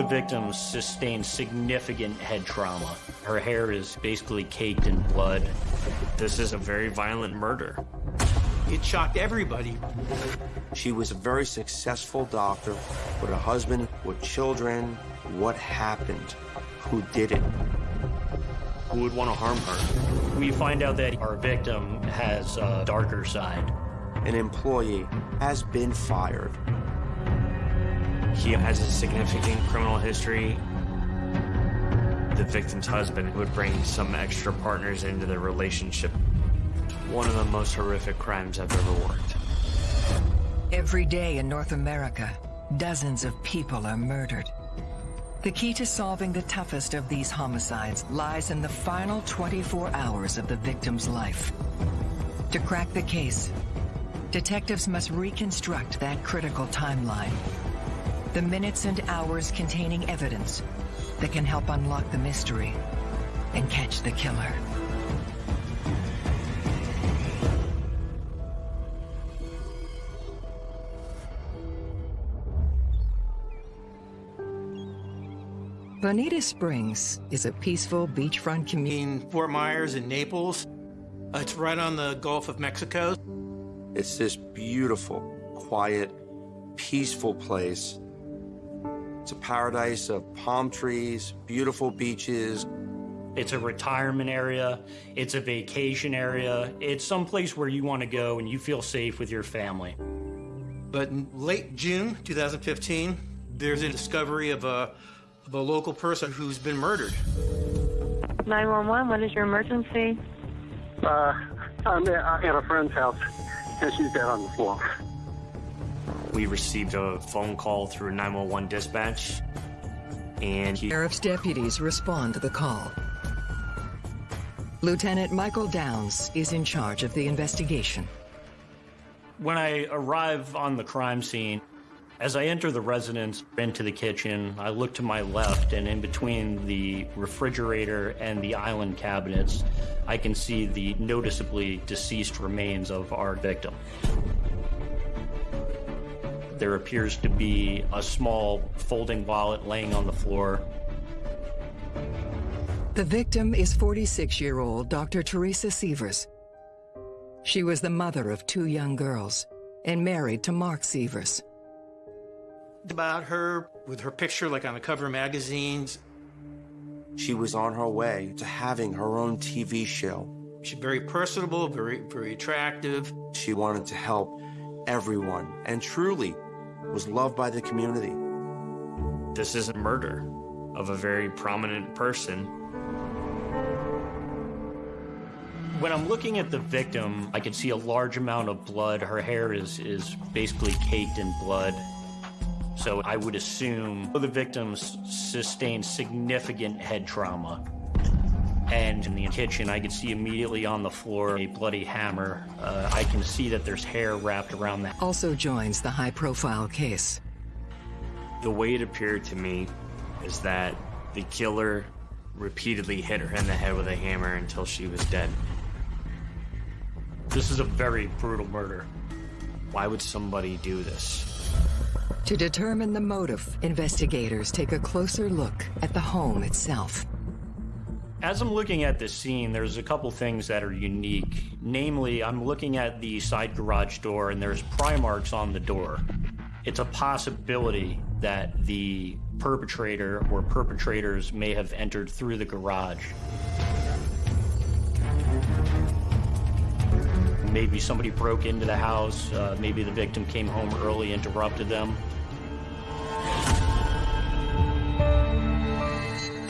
the victims sustained significant head trauma. Her hair is basically caked in blood. This is a very violent murder. It shocked everybody. She was a very successful doctor with a husband, with children. What happened? Who did it? Who would want to harm her? We find out that our victim has a darker side. An employee has been fired. He has a significant criminal history. The victim's husband would bring some extra partners into the relationship. One of the most horrific crimes I've ever worked. Every day in North America, dozens of people are murdered. The key to solving the toughest of these homicides lies in the final 24 hours of the victim's life. To crack the case, detectives must reconstruct that critical timeline. The minutes and hours containing evidence that can help unlock the mystery and catch the killer. Bonita Springs is a peaceful beachfront community. In Fort Myers and Naples, uh, it's right on the Gulf of Mexico. It's this beautiful, quiet, peaceful place. It's a paradise of palm trees, beautiful beaches. It's a retirement area. It's a vacation area. It's someplace where you want to go and you feel safe with your family. But in late June 2015, there's a discovery of a, of a local person who's been murdered. 911, what is your emergency? Uh, I'm at, at a friend's house, and she's dead on the floor. We received a phone call through 911 dispatch, and he... Sheriff's deputies respond to the call. Lieutenant Michael Downs is in charge of the investigation. When I arrive on the crime scene, as I enter the residence into the kitchen, I look to my left, and in between the refrigerator and the island cabinets, I can see the noticeably deceased remains of our victim. There appears to be a small folding wallet laying on the floor. The victim is 46-year-old Dr. Teresa Sievers. She was the mother of two young girls and married to Mark Sievers. About her, with her picture like on the cover of magazines. She was on her way to having her own TV show. She's very personable, very, very attractive. She wanted to help everyone and truly was loved by the community. This is a murder of a very prominent person. When I'm looking at the victim, I can see a large amount of blood. Her hair is, is basically caked in blood. So I would assume the victim sustained significant head trauma. And in the kitchen, I could see immediately on the floor a bloody hammer. Uh, I can see that there's hair wrapped around that. Also joins the high-profile case. The way it appeared to me is that the killer repeatedly hit her in the head with a hammer until she was dead. This is a very brutal murder. Why would somebody do this? To determine the motive, investigators take a closer look at the home itself. As I'm looking at this scene, there's a couple things that are unique. Namely, I'm looking at the side garage door and there's pry marks on the door. It's a possibility that the perpetrator or perpetrators may have entered through the garage. Maybe somebody broke into the house, uh, maybe the victim came home early, interrupted them.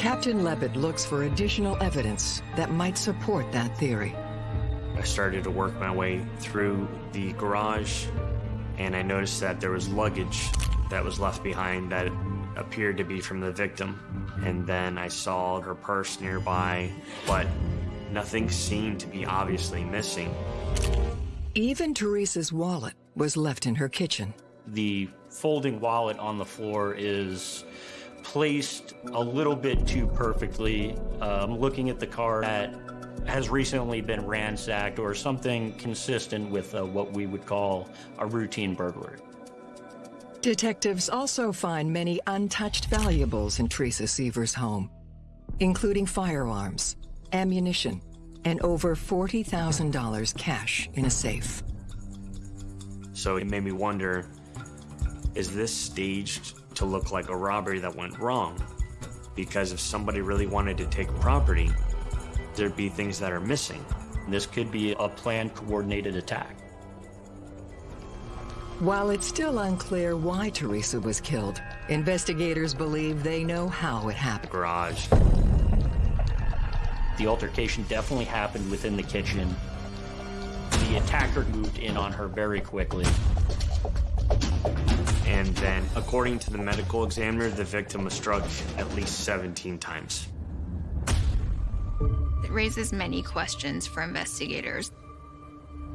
Captain Levitt looks for additional evidence that might support that theory. I started to work my way through the garage, and I noticed that there was luggage that was left behind that appeared to be from the victim. And then I saw her purse nearby, but nothing seemed to be obviously missing. Even Teresa's wallet was left in her kitchen. The folding wallet on the floor is placed a little bit too perfectly. I'm looking at the car that has recently been ransacked or something consistent with uh, what we would call a routine burglary. Detectives also find many untouched valuables in Teresa Sievers' home, including firearms, ammunition, and over $40,000 cash in a safe. So it made me wonder, is this staged to look like a robbery that went wrong? Because if somebody really wanted to take property, there'd be things that are missing. This could be a planned coordinated attack. While it's still unclear why Teresa was killed, investigators believe they know how it happened. Garage. The altercation definitely happened within the kitchen. The attacker moved in on her very quickly. And then, according to the medical examiner, the victim was struck at least 17 times. It raises many questions for investigators.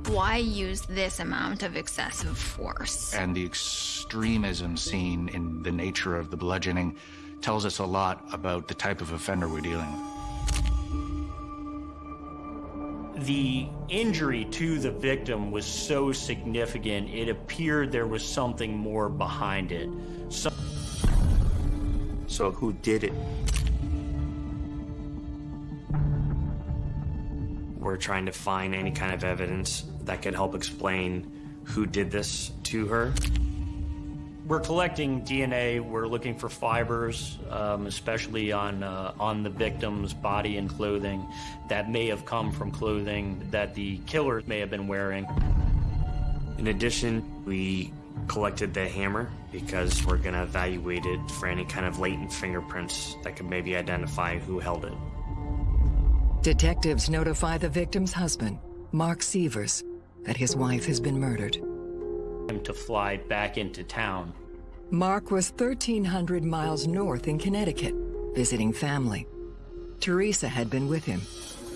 Why use this amount of excessive force? And the extremism seen in the nature of the bludgeoning tells us a lot about the type of offender we're dealing with. The injury to the victim was so significant, it appeared there was something more behind it. So So who did it? We're trying to find any kind of evidence that could help explain who did this to her. We're collecting DNA. We're looking for fibers, um, especially on uh, on the victim's body and clothing, that may have come from clothing that the killer may have been wearing. In addition, we collected the hammer because we're going to evaluate it for any kind of latent fingerprints that could maybe identify who held it. Detectives notify the victim's husband, Mark Sievers, that his wife has been murdered. Him to fly back into town. Mark was 1,300 miles north in Connecticut, visiting family. Teresa had been with him,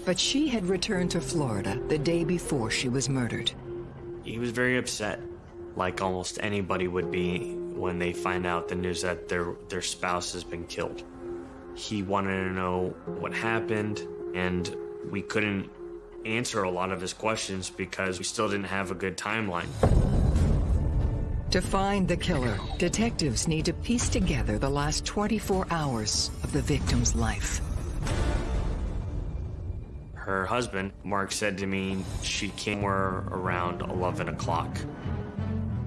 but she had returned to Florida the day before she was murdered. He was very upset, like almost anybody would be when they find out the news that their their spouse has been killed. He wanted to know what happened, and we couldn't answer a lot of his questions because we still didn't have a good timeline. To find the killer, detectives need to piece together the last 24 hours of the victim's life. Her husband, Mark, said to me she came around 11 o'clock.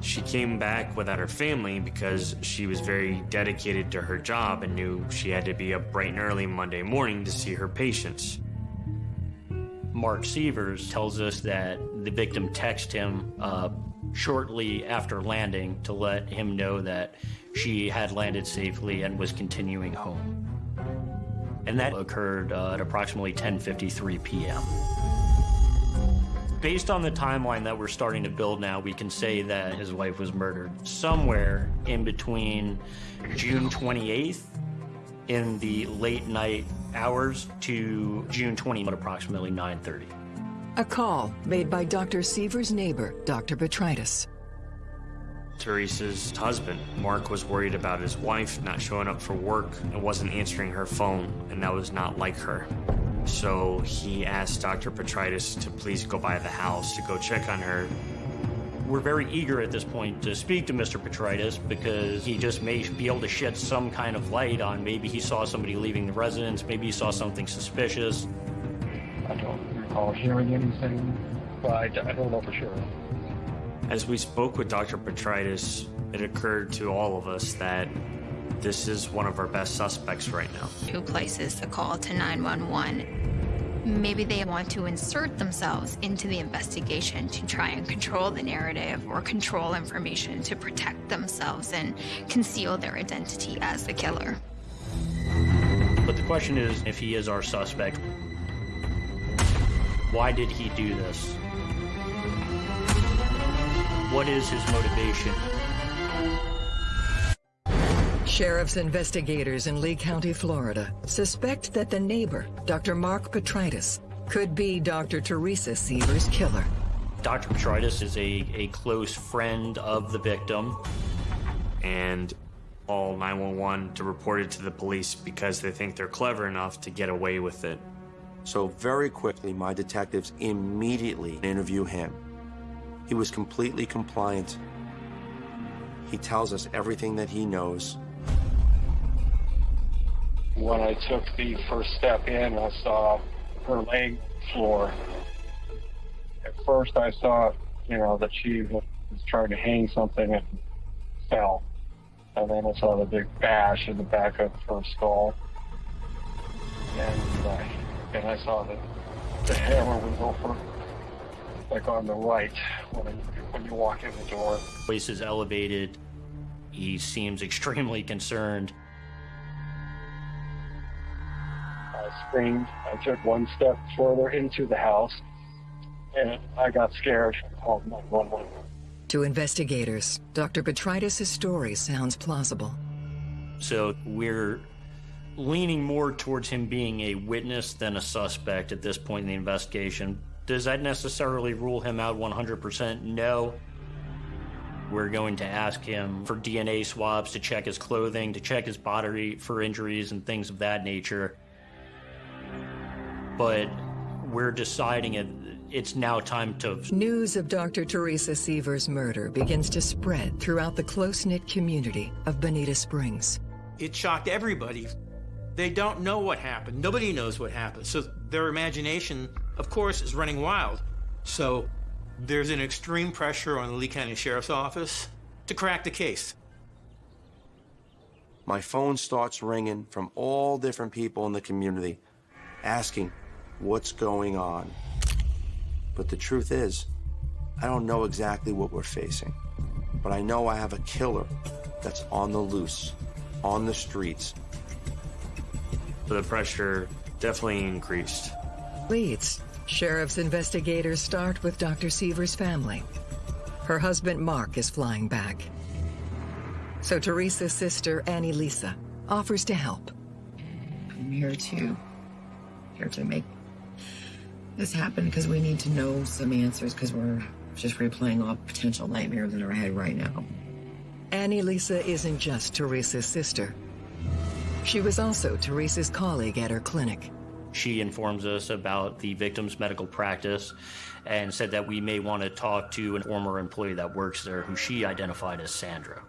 She came back without her family because she was very dedicated to her job and knew she had to be up bright and early Monday morning to see her patients. Mark Sievers tells us that the victim texted him uh, shortly after landing to let him know that she had landed safely and was continuing home. And that occurred uh, at approximately 10:53 p.m. Based on the timeline that we're starting to build now, we can say that his wife was murdered somewhere in between June 28th in the late night hours to June 20th at approximately 9:30. A call made by Dr. Sievers' neighbor, Dr. Petritis. Teresa's husband, Mark, was worried about his wife not showing up for work and wasn't answering her phone, and that was not like her. So he asked Dr. Petritis to please go by the house to go check on her. We're very eager at this point to speak to Mr. Petritis because he just may be able to shed some kind of light on maybe he saw somebody leaving the residence, maybe he saw something suspicious. I don't recall hearing anything, but I, I don't know for sure. As we spoke with Dr. Petritis, it occurred to all of us that this is one of our best suspects right now. Who places the call to 911? Maybe they want to insert themselves into the investigation to try and control the narrative or control information to protect themselves and conceal their identity as the killer. But the question is if he is our suspect, why did he do this? What is his motivation? Sheriff's investigators in Lee County, Florida, suspect that the neighbor, Dr. Mark Petritis, could be Dr. Teresa Sievers' killer. Dr. Petritis is a, a close friend of the victim. And all 911 to report it to the police because they think they're clever enough to get away with it. So very quickly, my detectives immediately interview him. He was completely compliant. He tells us everything that he knows. When I took the first step in, I saw her laying on the floor. At first, I saw, you know, that she was trying to hang something and fell. And then I saw the big bash in the back of her skull. And, uh, and I saw that the hammer was over, like on the right when, when you walk in the door. Voice is elevated. He seems extremely concerned. I screamed. I took one step further into the house, and I got scared and called 911. To investigators, Dr. Petrides' story sounds plausible. So we're leaning more towards him being a witness than a suspect at this point in the investigation. Does that necessarily rule him out 100%? No. We're going to ask him for DNA swabs to check his clothing, to check his body for injuries and things of that nature. But we're deciding it, it's now time to. News of Dr. Teresa Sievers' murder begins to spread throughout the close knit community of Bonita Springs. It shocked everybody. They don't know what happened. Nobody knows what happened. So their imagination, of course, is running wild. So there's an extreme pressure on the Lee County Sheriff's Office to crack the case. My phone starts ringing from all different people in the community asking what's going on. But the truth is, I don't know exactly what we're facing. But I know I have a killer that's on the loose, on the streets. So the pressure definitely increased. Leads. Sheriff's investigators start with Dr. Sievers' family. Her husband Mark is flying back. So Teresa's sister, Annie Lisa, offers to help. I'm here to here to make this happen because we need to know some answers because we're just replaying all potential nightmares in our head right now. Annie Lisa isn't just Teresa's sister. She was also Teresa's colleague at her clinic. She informs us about the victim's medical practice and said that we may want to talk to a former employee that works there who she identified as Sandra.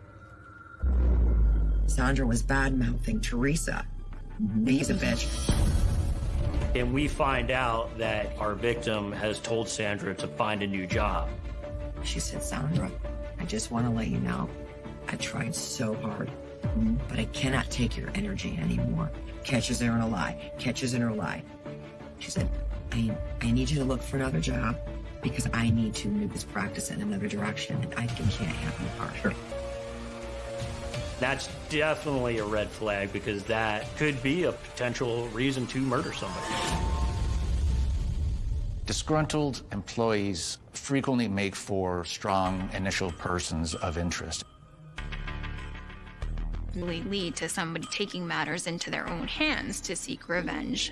Sandra was bad mouthing Teresa. He's a bitch. And we find out that our victim has told Sandra to find a new job. She said, Sandra, I just want to let you know I tried so hard, but I cannot take your energy anymore. Catches her in a lie, catches in her lie. She said, I, I need you to look for another job because I need to move this practice in another direction and I can't have you partner. That's definitely a red flag because that could be a potential reason to murder somebody. Disgruntled employees frequently make for strong initial persons of interest. Really lead to somebody taking matters into their own hands to seek revenge.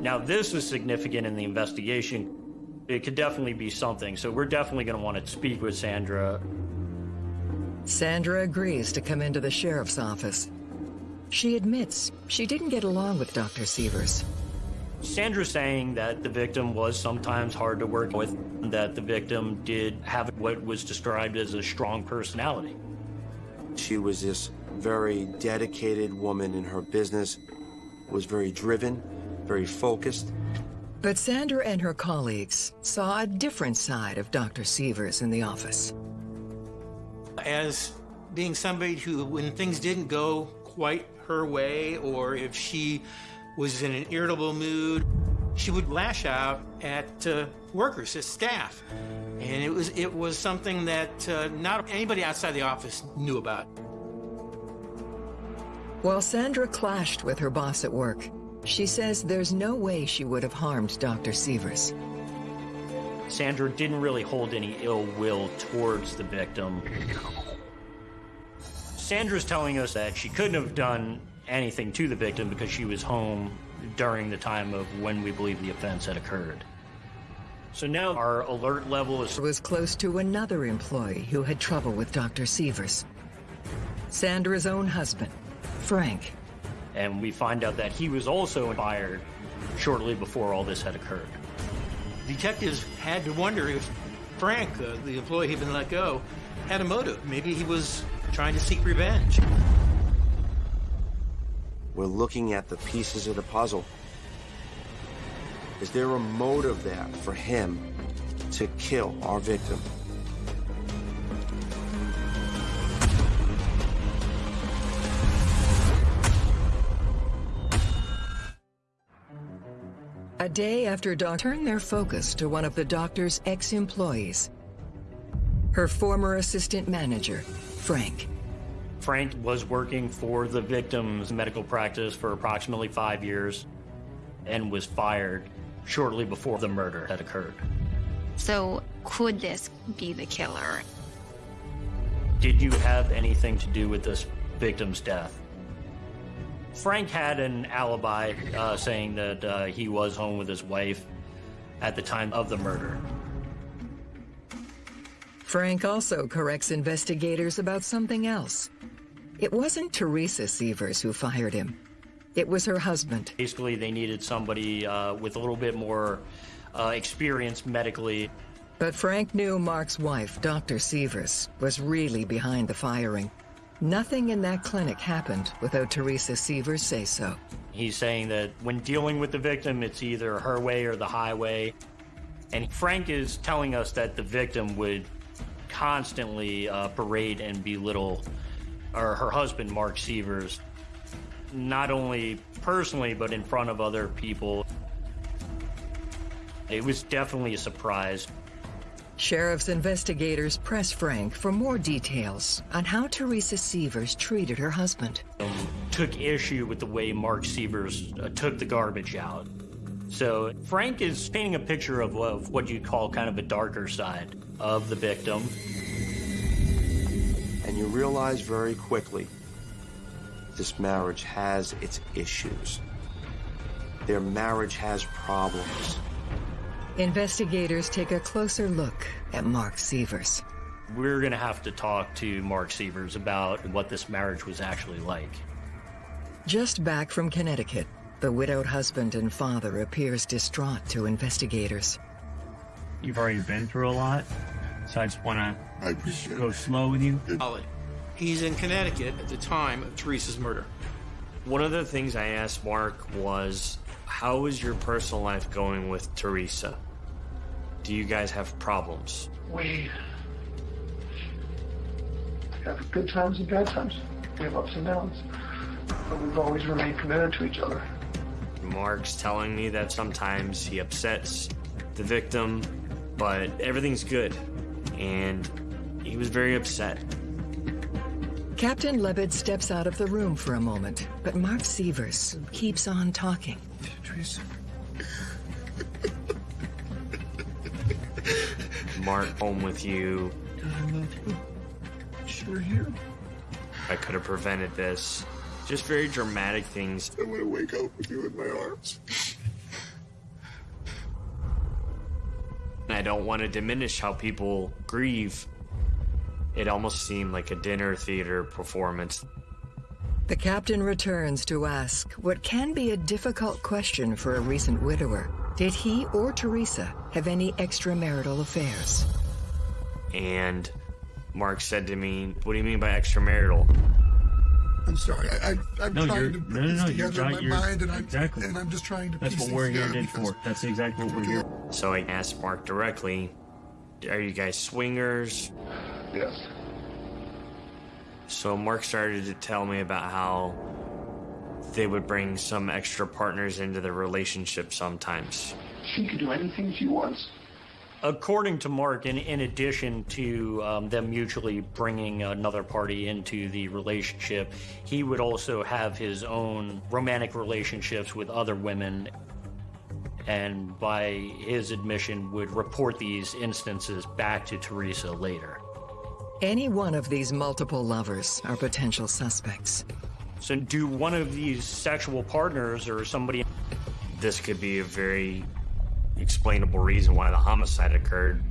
Now, this is significant in the investigation. It could definitely be something, so we're definitely going to want to speak with Sandra. Sandra agrees to come into the sheriff's office. She admits she didn't get along with Dr. Sievers. Sandra's saying that the victim was sometimes hard to work with, that the victim did have what was described as a strong personality. She was this very dedicated woman in her business, was very driven, very focused. But Sandra and her colleagues saw a different side of Dr. Sievers in the office. As being somebody who, when things didn't go quite her way, or if she was in an irritable mood, she would lash out at uh, workers, at staff. And it was, it was something that uh, not anybody outside the office knew about. While Sandra clashed with her boss at work, she says there's no way she would have harmed Dr. Sievers. Sandra didn't really hold any ill will towards the victim. Sandra's telling us that she couldn't have done anything to the victim because she was home during the time of when we believe the offense had occurred. So now our alert level is was close to another employee who had trouble with Dr. Sievers. Sandra's own husband, Frank. And we find out that he was also fired shortly before all this had occurred. Detectives had to wonder if Frank, uh, the employee who'd been let go, had a motive. Maybe he was trying to seek revenge. We're looking at the pieces of the puzzle. Is there a motive there for him to kill our victim? A day after Dawn turned their focus to one of the doctor's ex-employees, her former assistant manager, Frank. Frank was working for the victim's medical practice for approximately five years and was fired shortly before the murder had occurred. So, could this be the killer? Did you have anything to do with this victim's death? Frank had an alibi uh, saying that uh, he was home with his wife at the time of the murder. Frank also corrects investigators about something else. It wasn't Teresa Sievers who fired him. It was her husband. Basically, they needed somebody uh, with a little bit more uh, experience medically. But Frank knew Mark's wife, Dr. Sievers, was really behind the firing. Nothing in that clinic happened without Teresa Sievers say so. He's saying that when dealing with the victim, it's either her way or the highway. And Frank is telling us that the victim would constantly uh, and belittle or her husband, Mark Sievers, not only personally, but in front of other people. It was definitely a surprise. Sheriff's investigators press Frank for more details on how Teresa Sievers treated her husband. Took issue with the way Mark Sievers uh, took the garbage out. So Frank is painting a picture of, of what you'd call kind of a darker side of the victim. And you realize very quickly this marriage has its issues. Their marriage has problems. Investigators take a closer look at Mark Sievers. We're going to have to talk to Mark Sievers about what this marriage was actually like. Just back from Connecticut, the widowed husband and father appears distraught to investigators. You've already been through a lot, so I just want to go slow with you. Solid. He's in Connecticut at the time of Teresa's murder. One of the things I asked Mark was, how is your personal life going with Teresa? Do you guys have problems? We have good times and bad times. We have ups and downs. But we've always remained committed to each other. Mark's telling me that sometimes he upsets the victim, but everything's good. And he was very upset. Captain Lebed steps out of the room for a moment, but Mark Sievers keeps on talking. Teresa. Mark, home with you. I you. Sure here. I could have prevented this. Just very dramatic things. I want to wake up with you in my arms. I don't want to diminish how people grieve. It almost seemed like a dinner theater performance. The captain returns to ask what can be a difficult question for a recent widower. Did he or Teresa have any extramarital affairs? And Mark said to me, What do you mean by extramarital? I'm sorry. I, I, I'm No, trying to put no, no, this no. You're together in my You're mind, and I'm, exactly. and I'm just trying to That's piece what we're here together for. That's exactly what we're here. for. So I asked Mark directly, Are you guys swingers? Yes. So Mark started to tell me about how they would bring some extra partners into the relationship sometimes. She could do anything she wants. According to Mark, in, in addition to um, them mutually bringing another party into the relationship, he would also have his own romantic relationships with other women, and by his admission, would report these instances back to Teresa later. Any one of these multiple lovers are potential suspects. So, do one of these sexual partners or somebody This could be a very explainable reason why the homicide occurred.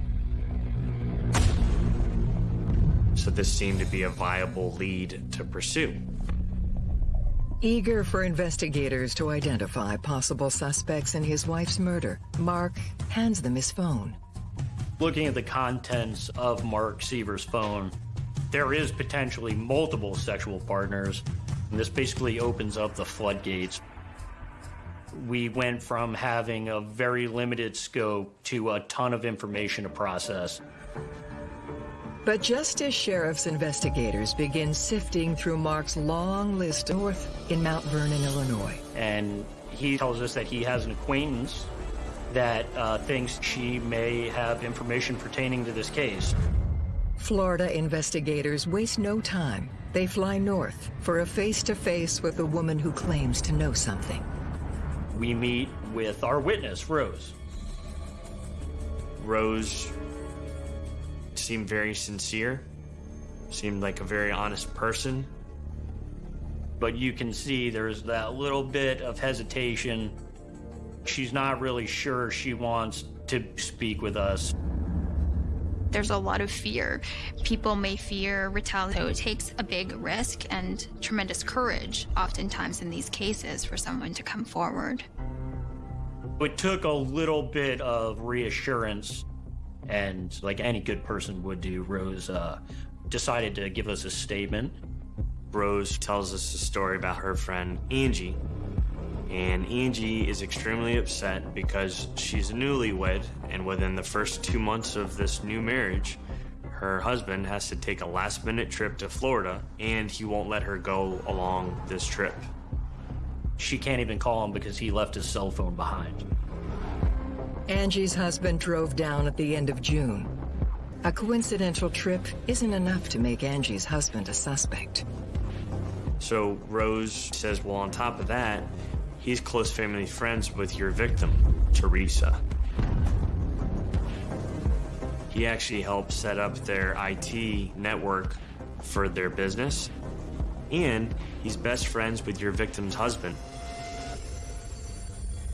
So this seemed to be a viable lead to pursue. Eager for investigators to identify possible suspects in his wife's murder, Mark hands them his phone. looking at the contents of Mark Sievers' phone, there is potentially multiple sexual partners. And this basically opens up the floodgates. We went from having a very limited scope to a ton of information to process. But just as sheriff's investigators begin sifting through Mark's long list north in Mount Vernon, Illinois. And he tells us that he has an acquaintance that uh, thinks she may have information pertaining to this case. Florida investigators waste no time. They fly north for a face-to-face -face with a woman who claims to know something. We meet with our witness, Rose. Rose seemed very sincere, seemed like a very honest person. But you can see there's that little bit of hesitation. She's not really sure she wants to speak with us. There's a lot of fear. People may fear retaliation. So it takes a big risk and tremendous courage, oftentimes in these cases, for someone to come forward. It took a little bit of reassurance and like any good person would do, Rose uh, decided to give us a statement. Rose tells us a story about her friend Angie. And Angie is extremely upset because she's a newlywed, and within the first two months of this new marriage, her husband has to take a last minute trip to Florida, and he won't let her go along this trip. She can't even call him because he left his cell phone behind. Angie's husband drove down at the end of June. A coincidental trip isn't enough to make Angie's husband a suspect. So Rose says, well, on top of that, he's close family friends with your victim, Teresa. He actually helped set up their IT network for their business, and he's best friends with your victim's husband.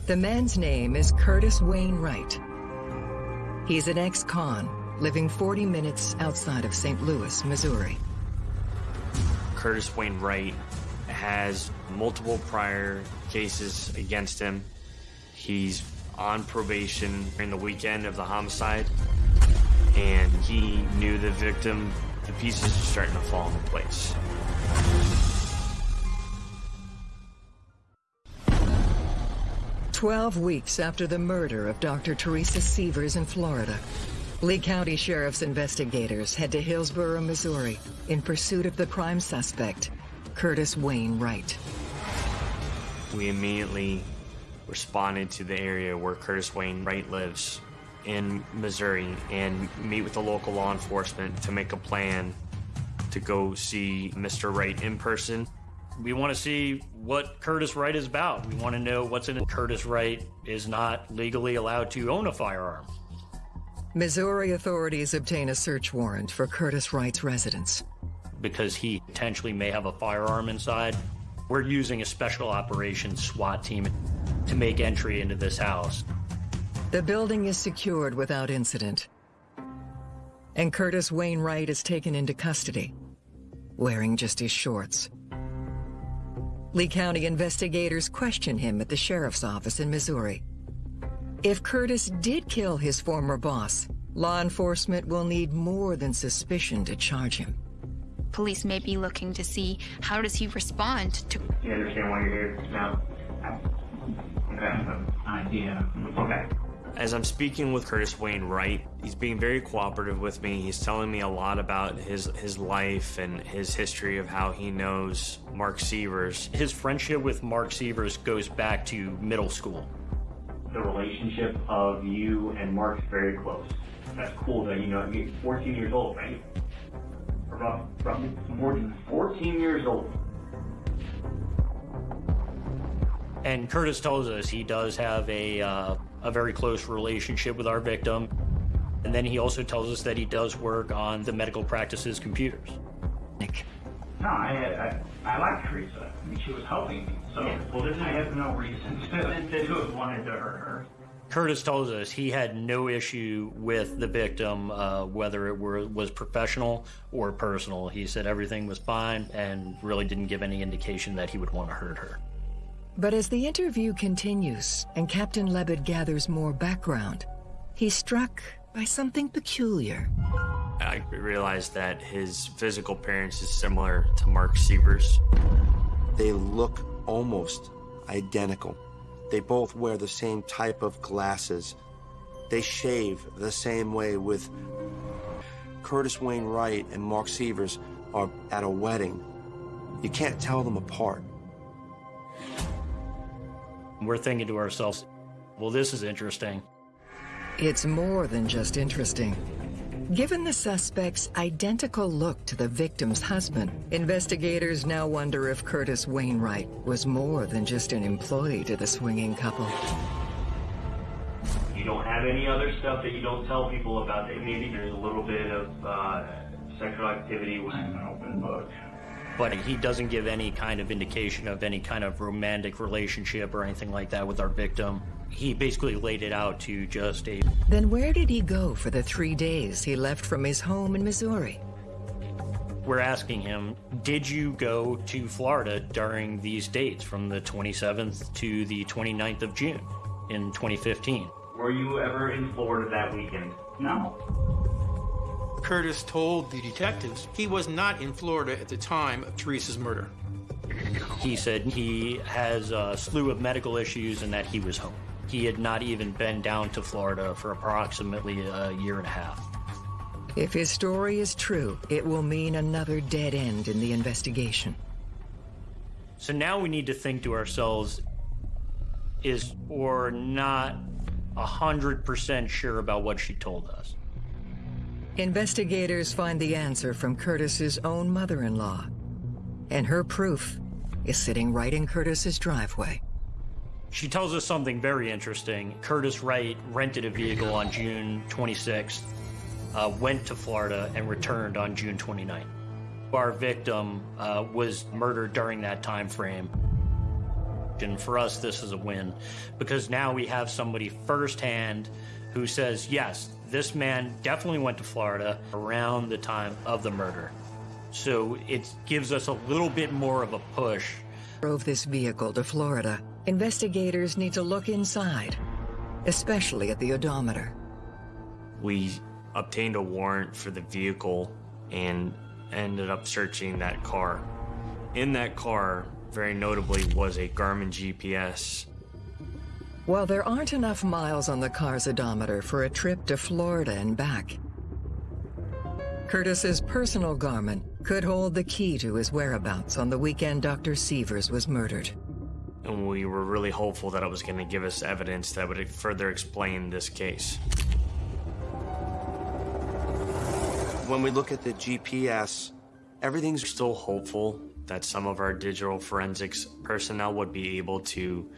The man's name is Curtis Wayne Wright. He's an ex-con living 40 minutes outside of St. Louis, Missouri. Curtis Wayne Wright has multiple prior cases against him. He's on probation during the weekend of the homicide, and he knew the victim. The pieces are starting to fall into place. 12 weeks after the murder of Dr. Teresa Sievers in Florida, Lee County Sheriff's investigators head to Hillsboro, Missouri, in pursuit of the prime suspect, Curtis Wayne Wright. We immediately responded to the area where Curtis Wayne Wright lives in Missouri and meet with the local law enforcement to make a plan to go see Mr. Wright in person we want to see what Curtis Wright is about. We want to know what's in it. Curtis Wright is not legally allowed to own a firearm. Missouri authorities obtain a search warrant for Curtis Wright's residence. Because he potentially may have a firearm inside, we're using a special operations SWAT team to make entry into this house. The building is secured without incident. And Curtis Wayne Wright is taken into custody, wearing just his shorts. Lee County investigators question him at the sheriff's office in Missouri. If Curtis did kill his former boss, law enforcement will need more than suspicion to charge him. Police may be looking to see how does he respond to... You understand why you're here now? Okay. Idea. Okay. As I'm speaking with Curtis Wayne Wright, he's being very cooperative with me. He's telling me a lot about his his life and his history of how he knows Mark Sievers. His friendship with Mark Sievers goes back to middle school. The relationship of you and Mark's very close. That's cool that you know you're 14 years old, right? Roughly 14, 14 years old. And Curtis tells us he does have a uh, a very close relationship with our victim. And then he also tells us that he does work on the medical practice's computers. Nick. No, I, I, I like Teresa. I mean, she was helping me. So, yeah. well, I have no reason to, to have wanted to hurt her. Curtis tells us he had no issue with the victim, uh, whether it were, was professional or personal. He said everything was fine and really didn't give any indication that he would want to hurt her. But as the interview continues and Captain Lebed gathers more background, he's struck by something peculiar. I realized that his physical appearance is similar to Mark Sievers. They look almost identical. They both wear the same type of glasses. They shave the same way with Curtis Wayne Wright and Mark Sievers are at a wedding. You can't tell them apart. We're thinking to ourselves, well, this is interesting. It's more than just interesting. Given the suspect's identical look to the victim's husband, investigators now wonder if Curtis Wayne Wright was more than just an employee to the swinging couple. You don't have any other stuff that you don't tell people about. Maybe there's a little bit of uh, sexual activity with an open book. But he doesn't give any kind of indication of any kind of romantic relationship or anything like that with our victim. He basically laid it out to just a. Then where did he go for the three days he left from his home in Missouri? We're asking him, did you go to Florida during these dates from the 27th to the 29th of June in 2015? Were you ever in Florida that weekend? No. Curtis told the detectives he was not in Florida at the time of Teresa's murder. He said he has a slew of medical issues and that he was home. He had not even been down to Florida for approximately a year and a half. If his story is true, it will mean another dead end in the investigation. So now we need to think to ourselves, is or not 100% sure about what she told us. Investigators find the answer from Curtis's own mother-in-law. And her proof is sitting right in Curtis's driveway. She tells us something very interesting. Curtis Wright rented a vehicle on June 26th, uh, went to Florida, and returned on June 29th. Our victim uh, was murdered during that time frame. And for us, this is a win because now we have somebody firsthand who says, yes, this man definitely went to Florida around the time of the murder. So it gives us a little bit more of a push. Drove this vehicle to Florida. Investigators need to look inside, especially at the odometer. We obtained a warrant for the vehicle and ended up searching that car. In that car, very notably, was a Garmin GPS. While there aren't enough miles on the car's odometer for a trip to Florida and back, Curtis's personal Garmin could hold the key to his whereabouts on the weekend Dr. Sievers was murdered. And we were really hopeful that it was going to give us evidence that would further explain this case. When we look at the GPS, everything's still hopeful that some of our digital forensics personnel would be able to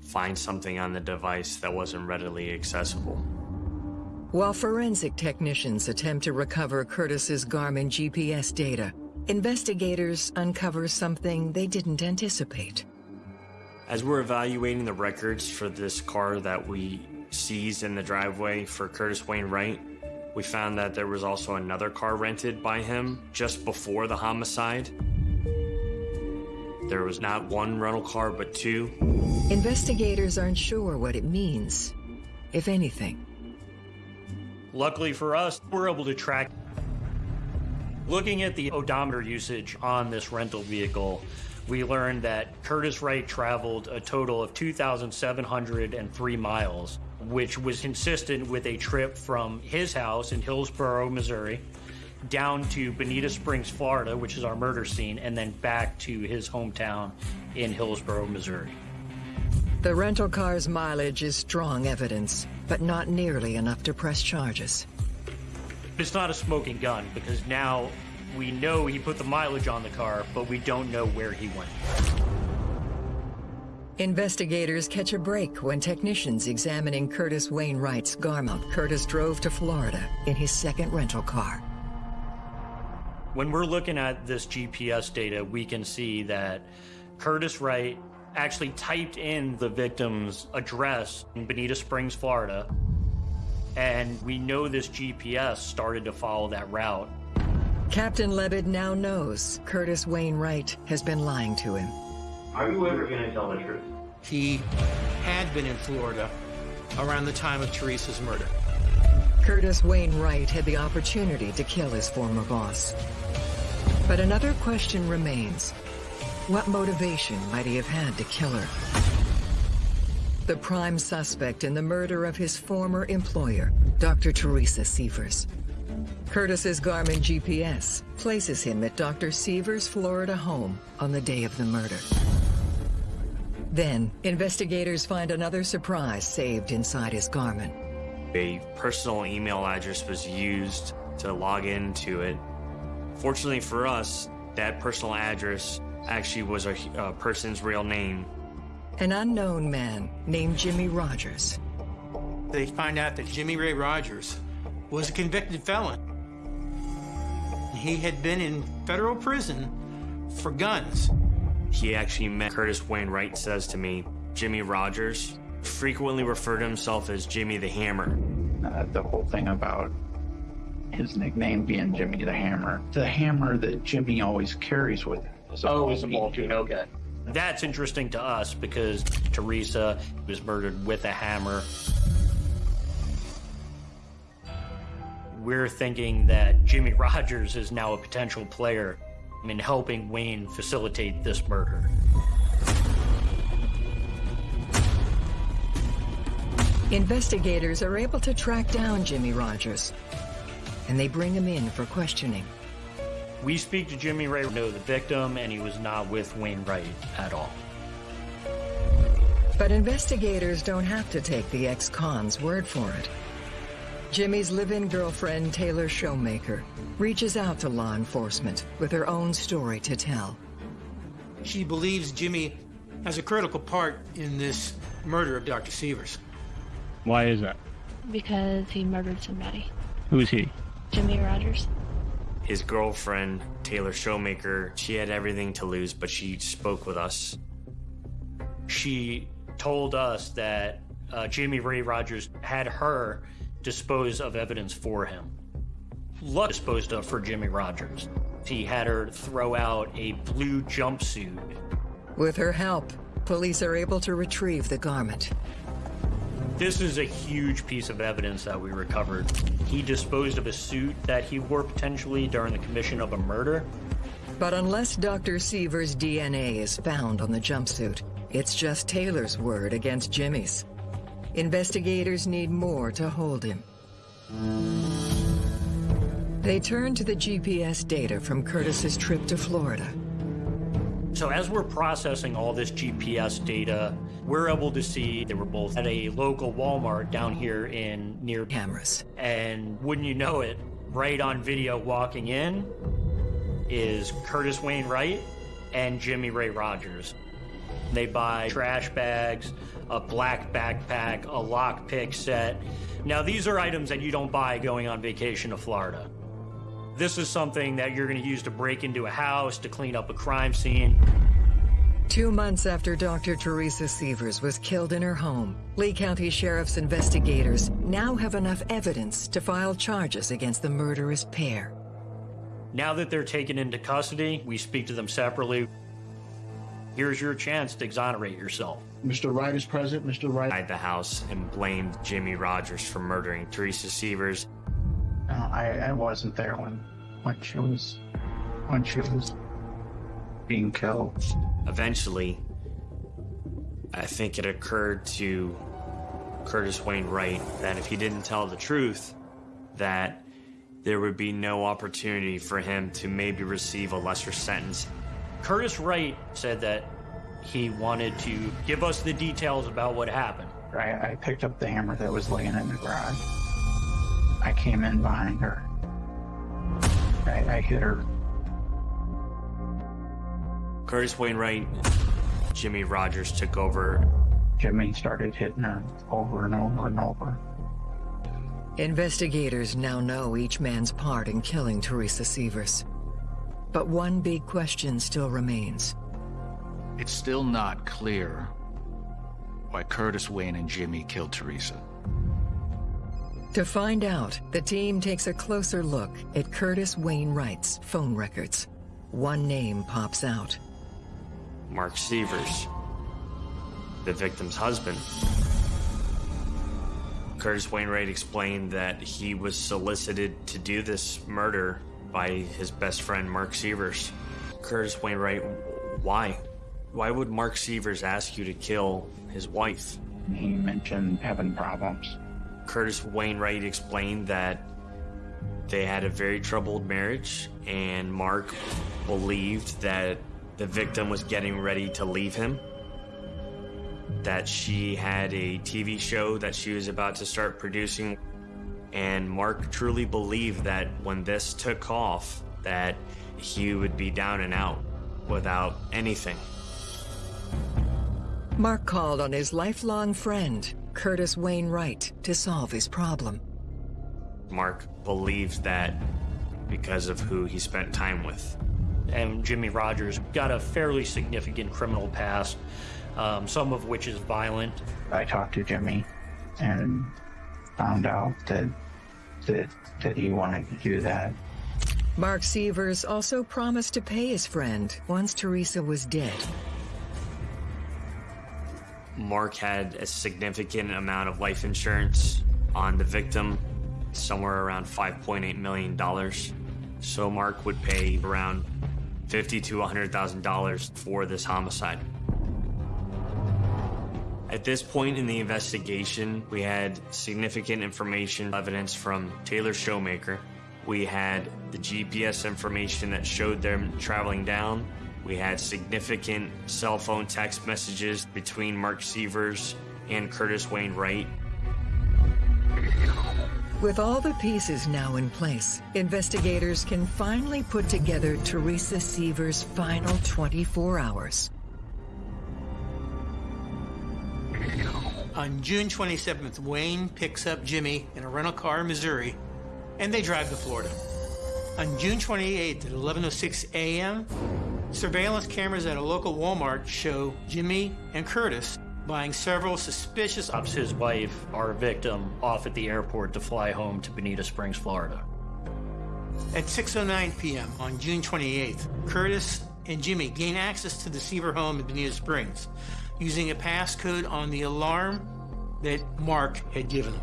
find something on the device that wasn't readily accessible. While forensic technicians attempt to recover Curtis's Garmin GPS data, investigators uncover something they didn't anticipate. As we're evaluating the records for this car that we seized in the driveway for Curtis Wayne Wright, we found that there was also another car rented by him just before the homicide. There was not one rental car, but two. Investigators aren't sure what it means, if anything. Luckily for us, we're able to track. Looking at the odometer usage on this rental vehicle, we learned that Curtis Wright traveled a total of 2,703 miles, which was consistent with a trip from his house in Hillsboro, Missouri, down to Bonita Springs, Florida, which is our murder scene, and then back to his hometown in Hillsboro, Missouri. The rental car's mileage is strong evidence, but not nearly enough to press charges. It's not a smoking gun because now we know he put the mileage on the car, but we don't know where he went. Investigators catch a break when technicians examining Curtis Wayne Wright's Garmin. Curtis drove to Florida in his second rental car. When we're looking at this GPS data, we can see that Curtis Wright actually typed in the victim's address in Bonita Springs, Florida, and we know this GPS started to follow that route. Captain Levitt now knows Curtis Wayne Wright has been lying to him. Are you ever going to tell the truth? He had been in Florida around the time of Teresa's murder. Curtis Wayne Wright had the opportunity to kill his former boss. But another question remains. What motivation might he have had to kill her? The prime suspect in the murder of his former employer, Dr. Teresa Sievers. Curtis's Garmin GPS places him at Dr. Sievers' Florida home on the day of the murder. Then, investigators find another surprise saved inside his Garmin. A personal email address was used to log into it. Fortunately for us, that personal address actually was a, a person's real name. An unknown man named Jimmy Rogers. They find out that Jimmy Ray Rogers was a convicted felon. He had been in federal prison for guns. He actually met Curtis Wayne Wright says to me, Jimmy Rogers frequently referred to himself as Jimmy the Hammer. Uh, the whole thing about his nickname being Jimmy the Hammer. The hammer that Jimmy always carries with him. Is oh, is a Maltine, okay. That's interesting to us because Teresa was murdered with a hammer. We're thinking that Jimmy Rogers is now a potential player in helping Wayne facilitate this murder. Investigators are able to track down Jimmy Rogers, and they bring him in for questioning. We speak to Jimmy Ray, know the victim, and he was not with Wayne Wright at all. But investigators don't have to take the ex-con's word for it. Jimmy's live-in girlfriend, Taylor Shomaker, reaches out to law enforcement with her own story to tell. She believes Jimmy has a critical part in this murder of Dr. Sievers. Why is that? Because he murdered somebody. Who is he? Jimmy Rogers. His girlfriend, Taylor Shomaker, she had everything to lose, but she spoke with us. She told us that uh, Jimmy Ray Rogers had her dispose of evidence for him. Luck disposed of for Jimmy Rogers. He had her throw out a blue jumpsuit. With her help, police are able to retrieve the garment. This is a huge piece of evidence that we recovered. He disposed of a suit that he wore potentially during the commission of a murder. But unless Dr. Sievers' DNA is found on the jumpsuit, it's just Taylor's word against Jimmy's. Investigators need more to hold him. They turn to the GPS data from Curtis's trip to Florida. So as we're processing all this GPS data, we're able to see they were both at a local Walmart down here in near cameras. And wouldn't you know it, right on video walking in is Curtis Wayne Wright and Jimmy Ray Rogers. They buy trash bags, a black backpack, a lockpick set. Now, these are items that you don't buy going on vacation to Florida. This is something that you're going to use to break into a house, to clean up a crime scene. Two months after Dr. Teresa Sievers was killed in her home, Lee County Sheriff's investigators now have enough evidence to file charges against the murderous pair. Now that they're taken into custody, we speak to them separately. Here's your chance to exonerate yourself. Mr. Wright is present. Mr. Wright. At the house and blamed Jimmy Rogers for murdering Teresa Sievers. I, I wasn't there when when she was when she was being killed. Eventually, I think it occurred to Curtis Wayne Wright that if he didn't tell the truth, that there would be no opportunity for him to maybe receive a lesser sentence Curtis Wright said that he wanted to give us the details about what happened. I, I picked up the hammer that was laying in the garage. I came in behind her. I, I hit her. Curtis Wayne Wright, Jimmy Rogers took over. Jimmy started hitting her over and over and over. Investigators now know each man's part in killing Teresa Sievers. But one big question still remains. It's still not clear why Curtis Wayne and Jimmy killed Teresa. To find out, the team takes a closer look at Curtis Wayne Wright's phone records. One name pops out. Mark Sievers, the victim's husband. Curtis Wayne Wright explained that he was solicited to do this murder by his best friend Mark Sievers. Curtis Wayne Wright, why? Why would Mark Sievers ask you to kill his wife? He mentioned having problems. Curtis Wayne Wright explained that they had a very troubled marriage, and Mark believed that the victim was getting ready to leave him. That she had a TV show that she was about to start producing. And Mark truly believed that when this took off, that he would be down and out without anything. Mark called on his lifelong friend, Curtis Wayne Wright, to solve his problem. Mark believes that because of who he spent time with. And Jimmy Rogers got a fairly significant criminal past, um, some of which is violent. I talked to Jimmy and found out that that that he wanted to do that. Mark Sievers also promised to pay his friend once Teresa was dead. Mark had a significant amount of life insurance on the victim, somewhere around $5.8 million. So Mark would pay around fifty to $100,000 for this homicide. At this point in the investigation, we had significant information evidence from Taylor Shomaker. We had the GPS information that showed them traveling down. We had significant cell phone text messages between Mark Sievers and Curtis Wayne Wright. With all the pieces now in place, investigators can finally put together Teresa Sievers' final 24 hours. On June 27th, Wayne picks up Jimmy in a rental car in Missouri, and they drive to Florida. On June 28th at 11:06 a.m., surveillance cameras at a local Walmart show Jimmy and Curtis buying several suspicious Drops his wife, our victim, off at the airport to fly home to Bonita Springs, Florida. At 6.09 p.m. on June 28th, Curtis and Jimmy gain access to the Sievers home in Bonita Springs using a passcode on the alarm that Mark had given them.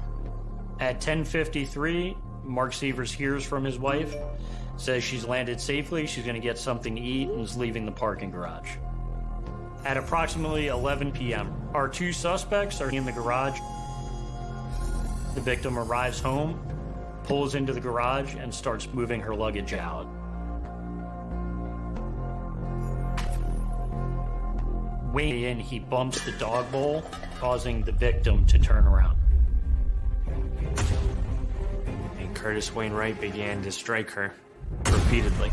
At 10:53, Mark Sievers hears from his wife, says she's landed safely, she's going to get something to eat, and is leaving the parking garage. At approximately 11 p.m., our two suspects are in the garage. The victim arrives home, pulls into the garage, and starts moving her luggage out. Way in, he bumps the dog bowl, causing the victim to turn around. And Curtis Wayne Wright began to strike her repeatedly.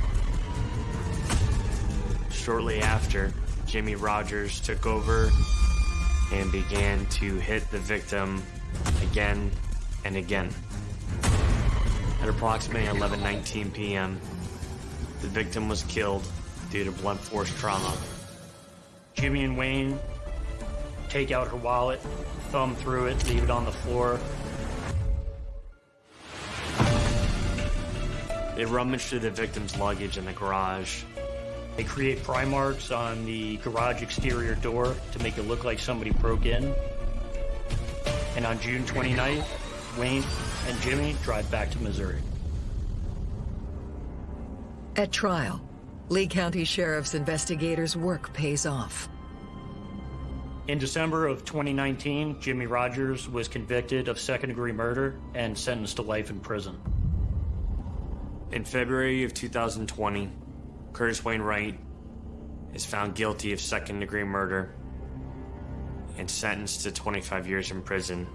Shortly after, Jimmy Rogers took over and began to hit the victim again and again. At approximately 11:19 p.m., the victim was killed due to blunt force trauma. Jimmy and Wayne take out her wallet, thumb through it, leave it on the floor. They rummage through the victim's luggage in the garage. They create pry marks on the garage exterior door to make it look like somebody broke in. And on June 29th, Wayne and Jimmy drive back to Missouri. At trial, Lee County Sheriff's investigators' work pays off. In December of 2019, Jimmy Rogers was convicted of second degree murder and sentenced to life in prison. In February of 2020, Curtis Wayne Wright is found guilty of second degree murder and sentenced to 25 years in prison.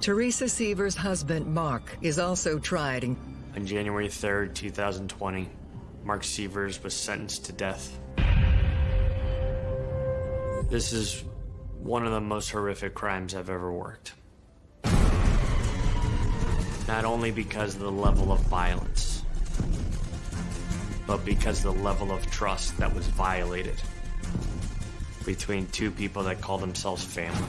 Teresa Sievers' husband, Mark, is also tried in On January 3rd, 2020, Mark Sievers was sentenced to death. This is one of the most horrific crimes I've ever worked. Not only because of the level of violence, but because the level of trust that was violated between two people that call themselves family.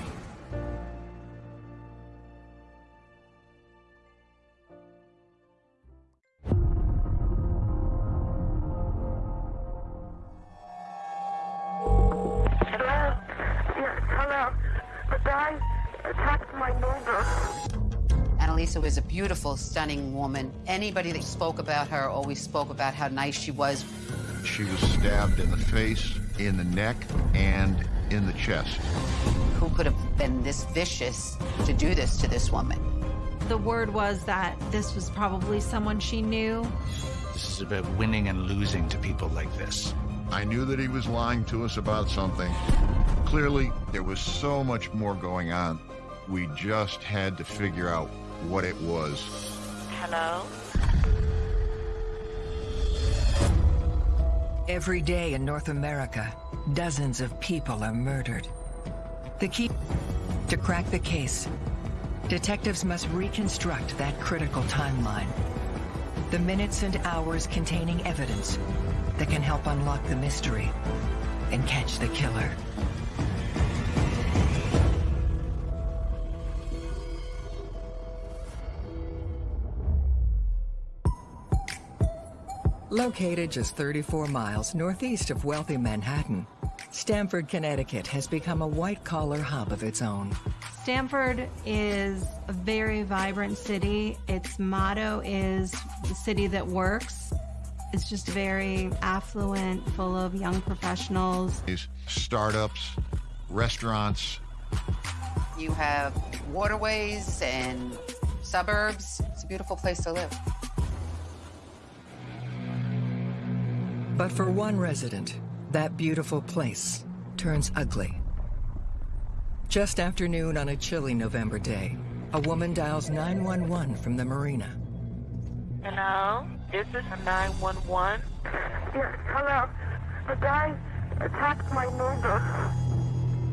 Hello? Yeah, hello. The guy, attacked my neighbor. Annalisa was a beautiful, stunning woman. Anybody that spoke about her always spoke about how nice she was. She was stabbed in the face, in the neck, and in the chest. Who could have been this vicious to do this to this woman? The word was that this was probably someone she knew. This is about winning and losing to people like this. I knew that he was lying to us about something. Clearly, there was so much more going on. We just had to figure out what it was. Hello? Every day in North America, dozens of people are murdered. The key to crack the case, detectives must reconstruct that critical timeline. The minutes and hours containing evidence that can help unlock the mystery and catch the killer. Located just 34 miles northeast of wealthy Manhattan, Stamford, Connecticut has become a white-collar hub of its own. Stamford is a very vibrant city. Its motto is the city that works. It's just very affluent, full of young professionals. These startups, restaurants, You have waterways and suburbs. It's a beautiful place to live. But for one resident, that beautiful place turns ugly. Just after noon on a chilly November day, a woman dials 911 from the marina. Hello? Is this a 911? Yes, hello. The guy attacked my neighbor.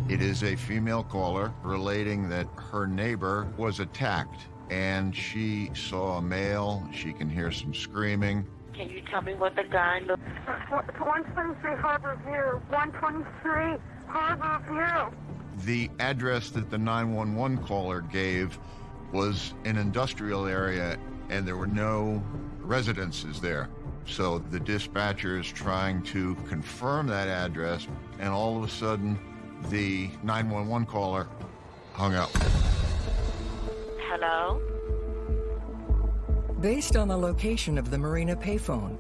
It is a female caller relating that her neighbor was attacked and she saw a male. She can hear some screaming. Can you tell me what the guy looks 123 Harbor View. 123 Harbor View. The address that the 911 caller gave was an industrial area and there were no residences there. So the dispatcher is trying to confirm that address and all of a sudden the 911 caller hung up. Hello? Based on the location of the marina payphone,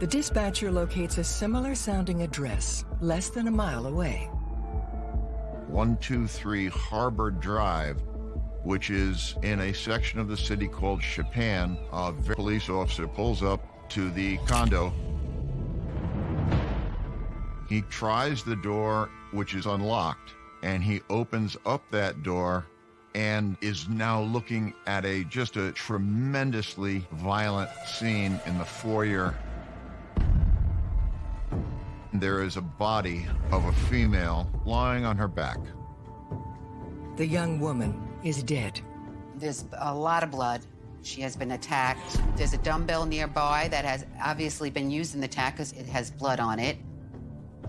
the dispatcher locates a similar sounding address less than a mile away. 123 Harbor Drive, which is in a section of the city called Shippan. A police officer pulls up to the condo. He tries the door, which is unlocked, and he opens up that door and is now looking at a just a tremendously violent scene in the foyer. There is a body of a female lying on her back. The young woman is dead. There's a lot of blood. She has been attacked. There's a dumbbell nearby that has obviously been used in the attack because it has blood on it.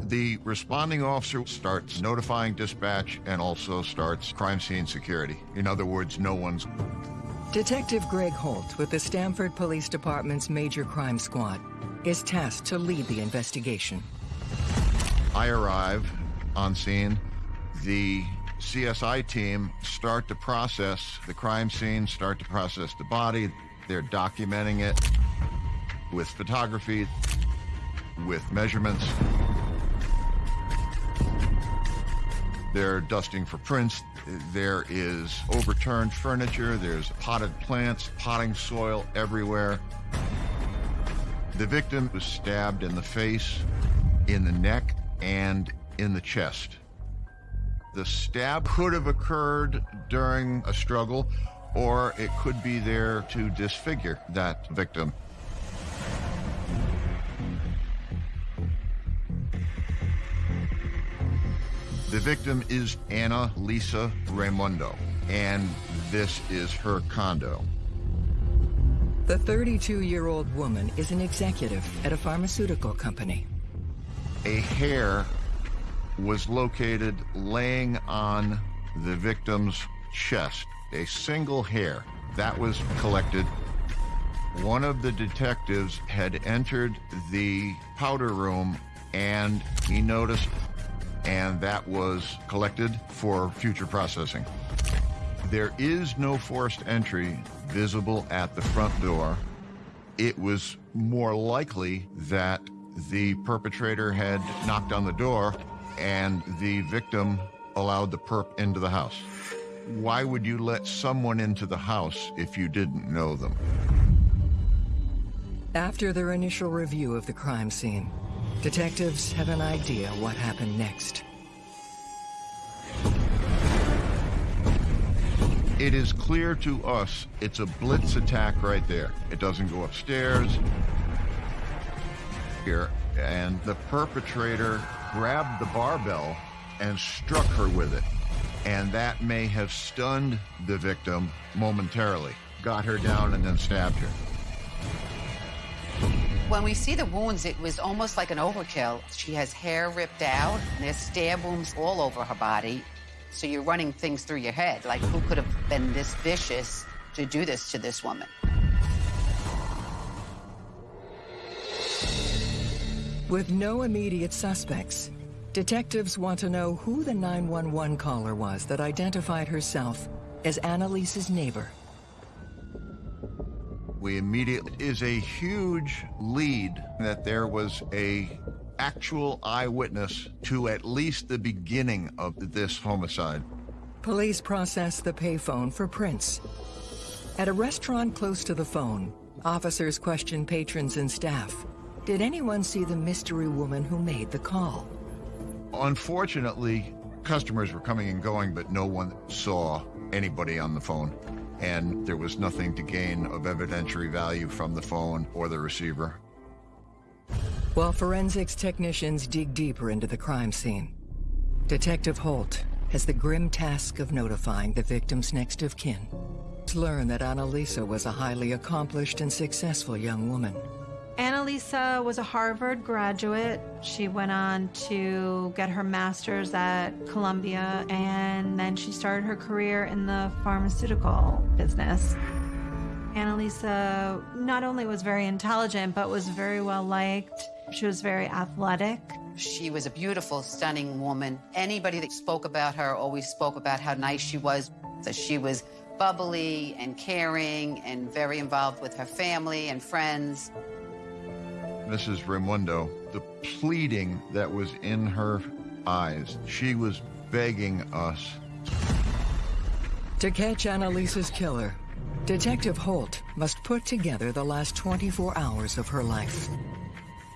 The responding officer starts notifying dispatch and also starts crime scene security. In other words, no one's. Detective Greg Holt with the Stamford Police Department's Major Crime Squad is tasked to lead the investigation. I arrive on scene. The CSI team start to process the crime scene, start to process the body. They're documenting it with photography, with measurements. They're dusting for prints. There is overturned furniture. There's potted plants, potting soil everywhere. The victim was stabbed in the face, in the neck, and in the chest. The stab could have occurred during a struggle, or it could be there to disfigure that victim. The victim is Anna Lisa Raimundo, and this is her condo. The 32-year-old woman is an executive at a pharmaceutical company. A hair was located laying on the victim's chest, a single hair that was collected. One of the detectives had entered the powder room and he noticed, and that was collected for future processing. There is no forced entry visible at the front door. It was more likely that the perpetrator had knocked on the door and the victim allowed the perp into the house. Why would you let someone into the house if you didn't know them? After their initial review of the crime scene, detectives have an idea what happened next. It is clear to us it's a blitz attack right there. It doesn't go upstairs. Here, and the perpetrator grabbed the barbell and struck her with it. And that may have stunned the victim momentarily, got her down, and then stabbed her. When we see the wounds, it was almost like an overkill. She has hair ripped out, there's stab wounds all over her body. So you're running things through your head, like who could have been this vicious to do this to this woman? With no immediate suspects, detectives want to know who the 911 caller was that identified herself as Annalise's neighbor. We immediately is a huge lead that there was a actual eyewitness to at least the beginning of this homicide. Police process the payphone for prints. At a restaurant close to the phone, officers question patrons and staff. Did anyone see the mystery woman who made the call? Unfortunately, customers were coming and going, but no one saw anybody on the phone. And there was nothing to gain of evidentiary value from the phone or the receiver. While forensics technicians dig deeper into the crime scene, Detective Holt has the grim task of notifying the victim's next of kin. To learn that Annalisa was a highly accomplished and successful young woman. Annalisa was a Harvard graduate. She went on to get her master's at Columbia, and then she started her career in the pharmaceutical business. Annalisa not only was very intelligent, but was very well liked. She was very athletic. She was a beautiful, stunning woman. Anybody that spoke about her always spoke about how nice she was, that she was bubbly and caring and very involved with her family and friends. Mrs. Raimundo, the pleading that was in her eyes, she was begging us. To catch Annalisa's killer, Detective Holt must put together the last 24 hours of her life.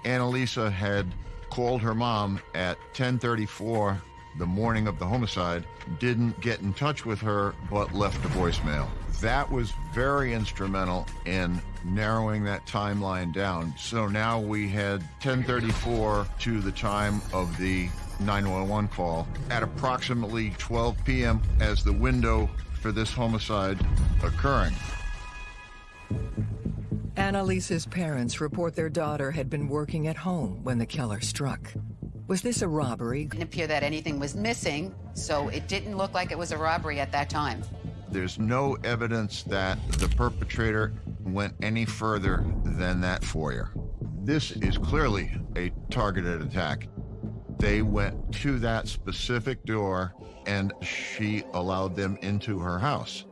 Annalisa had called her mom at 1034 the morning of the homicide, didn't get in touch with her, but left a voicemail. That was very instrumental in narrowing that timeline down. So now we had 1034 to the time of the 911 call at approximately 12 p.m. as the window for this homicide occurring. Annalisa's parents report their daughter had been working at home when the killer struck. Was this a robbery? It didn't appear that anything was missing, so it didn't look like it was a robbery at that time. There's no evidence that the perpetrator went any further than that foyer. This is clearly a targeted attack. They went to that specific door and she allowed them into her house.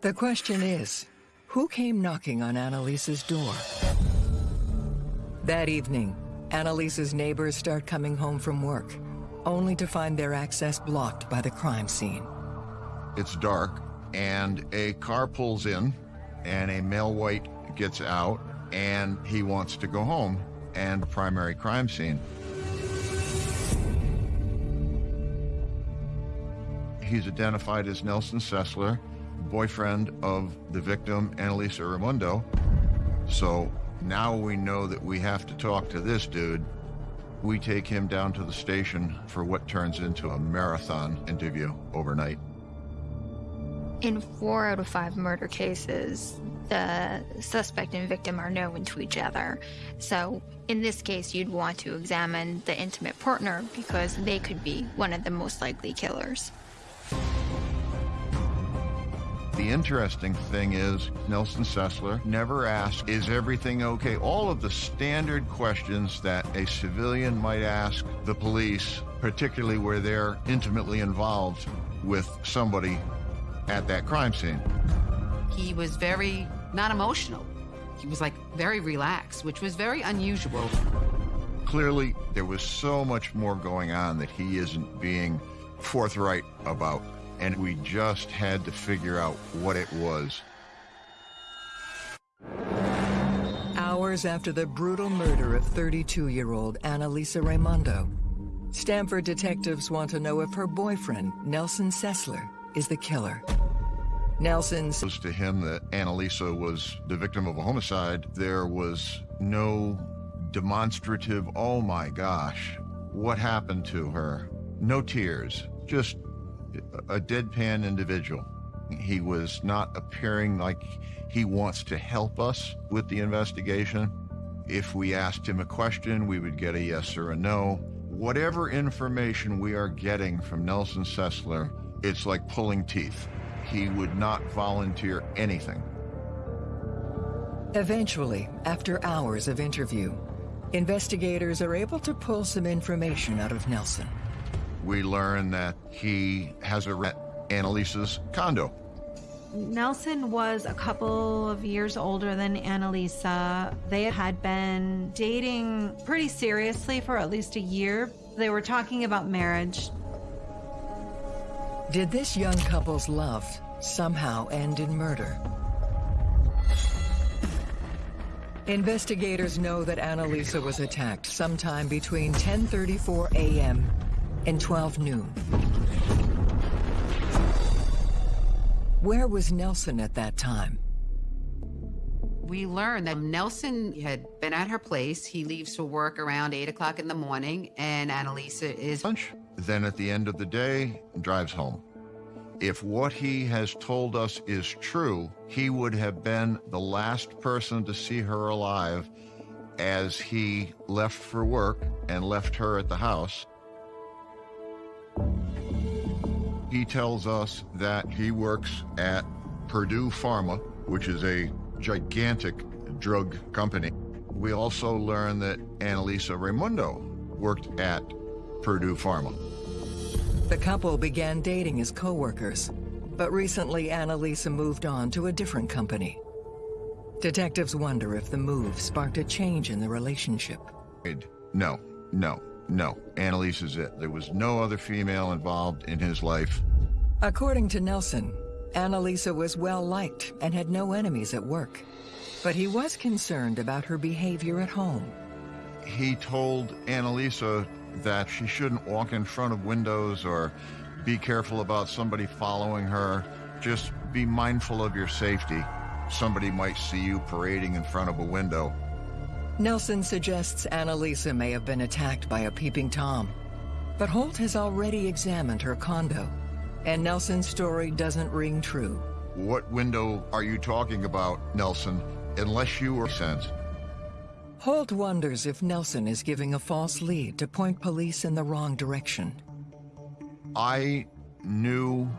The question is, who came knocking on Annalisa's door? That evening, Annalisa's neighbors start coming home from work, only to find their access blocked by the crime scene. It's dark, and a car pulls in, and a male white gets out, and he wants to go home, and primary crime scene. He's identified as Nelson Sessler, boyfriend of the victim, Annalisa Raimundo. So now we know that we have to talk to this dude. We take him down to the station for what turns into a marathon interview overnight. In four out of five murder cases, the suspect and victim are known to each other. So, in this case, you'd want to examine the intimate partner because they could be one of the most likely killers. The interesting thing is, Nelson Sessler never asked, Is everything okay? All of the standard questions that a civilian might ask the police, particularly where they're intimately involved with somebody, at that crime scene. He was very not emotional. He was like very relaxed, which was very unusual. Clearly, there was so much more going on that he isn't being forthright about, and we just had to figure out what it was. Hours after the brutal murder of 32-year-old Annalisa Raimondo, Stamford detectives want to know if her boyfriend, Nelson Sessler, is the killer. Nelson says to him that Annalisa was the victim of a homicide. There was no demonstrative, oh my gosh, what happened to her? No tears, just a deadpan individual. He was not appearing like he wants to help us with the investigation. If we asked him a question, we would get a yes or a no. Whatever information we are getting from Nelson Sessler, it's like pulling teeth. He would not volunteer anything. Eventually, after hours of interview, investigators are able to pull some information out of Nelson. We learn that he has a rent Annalisa's condo. Nelson was a couple of years older than Annalisa. They had been dating pretty seriously for at least a year. They were talking about marriage. Did this young couple's love somehow end in murder? Investigators know that Annalisa was attacked sometime between 10.34 a.m. and 12 noon. Where was Nelson at that time? We learned that Nelson had been at her place. He leaves for work around 8 o'clock in the morning, and Annalisa is... Lunch. Then at the end of the day, drives home. If what he has told us is true, he would have been the last person to see her alive as he left for work and left her at the house. He tells us that he works at Purdue Pharma, which is a gigantic drug company. We also learn that Annalisa Raimondo worked at Purdue Pharma. The couple began dating as co-workers, but recently Annalisa moved on to a different company. Detectives wonder if the move sparked a change in the relationship. No, no, no. Annalisa's it. There was no other female involved in his life. According to Nelson, Annalisa was well-liked and had no enemies at work. But he was concerned about her behavior at home. He told Annalisa that she shouldn't walk in front of windows or be careful about somebody following her. Just be mindful of your safety. Somebody might see you parading in front of a window. Nelson suggests Annalisa may have been attacked by a peeping Tom. But Holt has already examined her condo, and Nelson's story doesn't ring true. What window are you talking about, Nelson? Unless you were sent. Holt wonders if Nelson is giving a false lead to point police in the wrong direction. I knew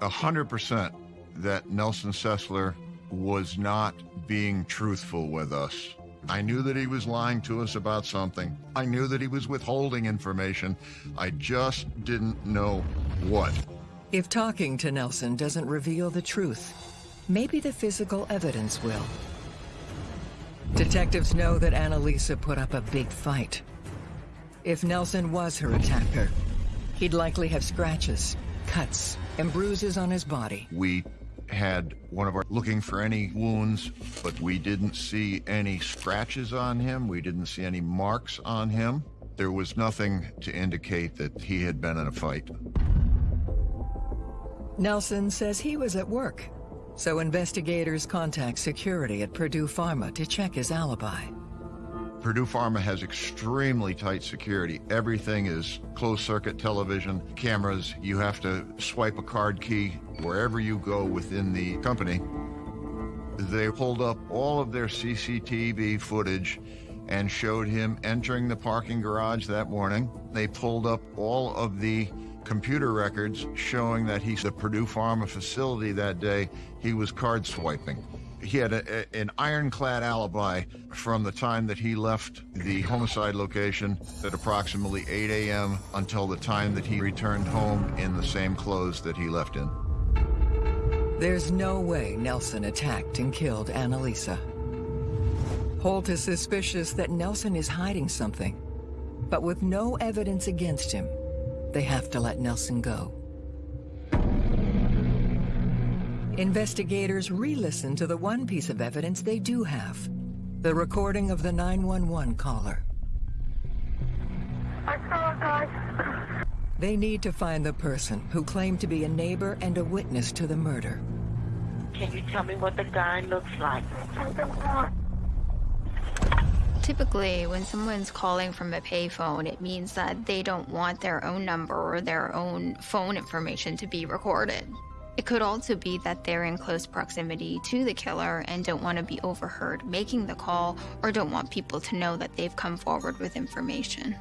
100% that Nelson Sessler was not being truthful with us. I knew that he was lying to us about something. I knew that he was withholding information. I just didn't know what. If talking to Nelson doesn't reveal the truth, maybe the physical evidence will. Detectives know that Annalisa put up a big fight. If Nelson was her attacker, he'd likely have scratches, cuts, and bruises on his body. We had one of our looking for any wounds, but we didn't see any scratches on him. We didn't see any marks on him. There was nothing to indicate that he had been in a fight. Nelson says he was at work, so investigators contact security at Purdue Pharma to check his alibi. Purdue Pharma has extremely tight security. Everything is closed-circuit television, cameras. You have to swipe a card key wherever you go within the company. They pulled up all of their CCTV footage and showed him entering the parking garage that morning. They pulled up all of the computer records showing that he's at Purdue Pharma facility that day. He was card swiping. He had a, a, an ironclad alibi from the time that he left the homicide location at approximately 8 a.m. until the time that he returned home in the same clothes that he left in. There's no way Nelson attacked and killed Annalisa. Holt is suspicious that Nelson is hiding something, but with no evidence against him, they have to let Nelson go. Investigators re-listen to the one piece of evidence they do have, the recording of the 911 caller. I saw a guy. They need to find the person who claimed to be a neighbor and a witness to the murder. Can you tell me what the guy looks like? Typically, when someone's calling from a payphone, it means that they don't want their own number or their own phone information to be recorded. It could also be that they're in close proximity to the killer and don't want to be overheard making the call or don't want people to know that they've come forward with information.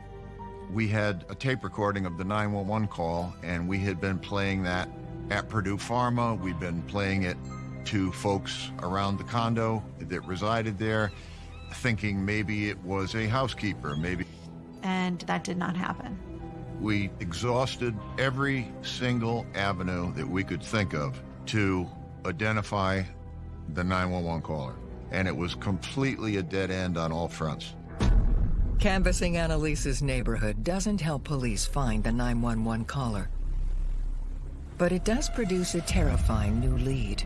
We had a tape recording of the 911 call, and we had been playing that at Purdue Pharma. We'd been playing it to folks around the condo that resided there, thinking maybe it was a housekeeper, maybe. And that did not happen. We exhausted every single avenue that we could think of to identify the 911 caller, and it was completely a dead end on all fronts. Canvassing Annalisa's neighborhood doesn't help police find the 911 caller. But it does produce a terrifying new lead.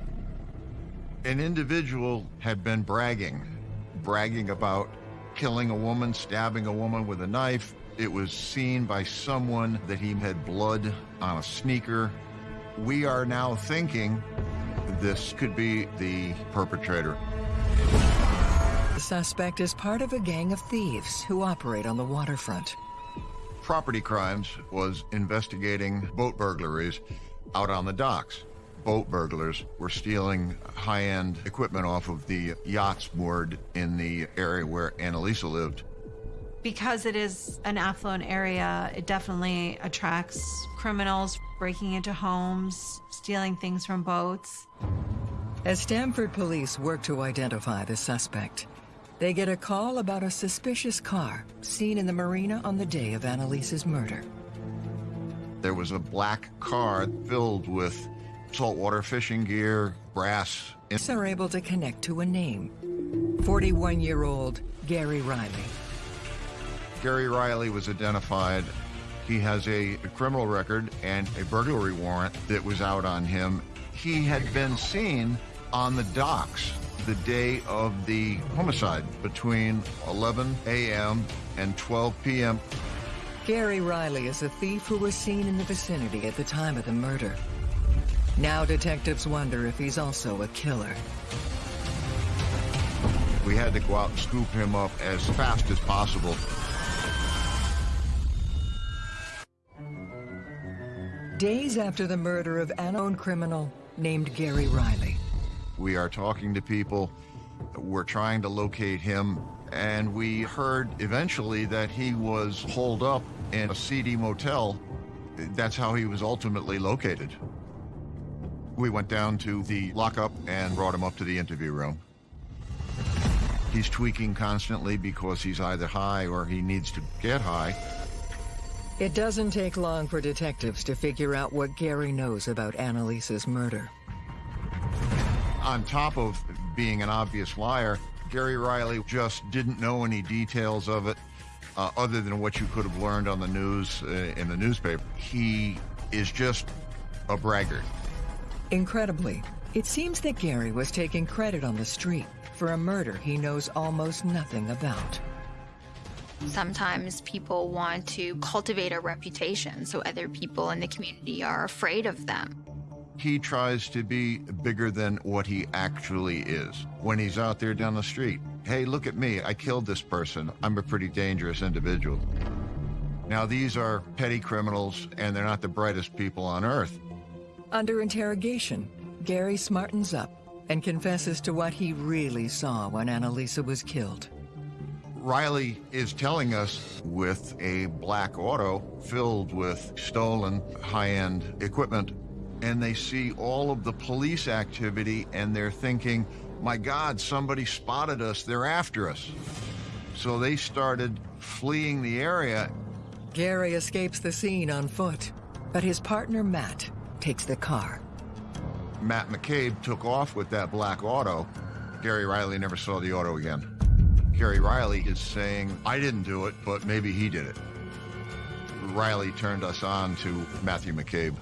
An individual had been bragging, bragging about killing a woman, stabbing a woman with a knife. It was seen by someone that he had blood on a sneaker. We are now thinking this could be the perpetrator. The suspect is part of a gang of thieves who operate on the waterfront. Property Crimes was investigating boat burglaries out on the docks. Boat burglars were stealing high-end equipment off of the yachts moored in the area where Annalisa lived. Because it is an affluent area, it definitely attracts criminals breaking into homes, stealing things from boats. As Stamford police work to identify the suspect, they get a call about a suspicious car seen in the marina on the day of Annalisa's murder. There was a black car filled with saltwater fishing gear, brass. Are able to connect to a name. 41-year-old Gary Riley. Gary Riley was identified. He has a, a criminal record and a burglary warrant that was out on him. He had been seen on the docks the day of the homicide between 11 a.m. and 12 p.m. Gary Riley is a thief who was seen in the vicinity at the time of the murder. Now detectives wonder if he's also a killer. We had to go out and scoop him up as fast as possible. Days after the murder of an unknown criminal named Gary Riley. We are talking to people. We're trying to locate him. And we heard eventually that he was holed up in a seedy motel. That's how he was ultimately located. We went down to the lockup and brought him up to the interview room. He's tweaking constantly because he's either high or he needs to get high. It doesn't take long for detectives to figure out what Gary knows about Annalisa's murder. On top of being an obvious liar, Gary Riley just didn't know any details of it uh, other than what you could have learned on the news uh, in the newspaper. He is just a braggart. Incredibly, it seems that Gary was taking credit on the street for a murder he knows almost nothing about. Sometimes people want to cultivate a reputation so other people in the community are afraid of them. He tries to be bigger than what he actually is. When he's out there down the street, hey, look at me, I killed this person. I'm a pretty dangerous individual. Now, these are petty criminals, and they're not the brightest people on earth. Under interrogation, Gary smartens up and confesses to what he really saw when Annalisa was killed. Riley is telling us with a black auto filled with stolen high-end equipment, and they see all of the police activity and they're thinking, my God, somebody spotted us, they're after us. So they started fleeing the area. Gary escapes the scene on foot, but his partner Matt takes the car. Matt McCabe took off with that black auto, Gary Riley never saw the auto again. Gary Riley is saying, I didn't do it, but maybe he did it. Riley turned us on to Matthew McCabe.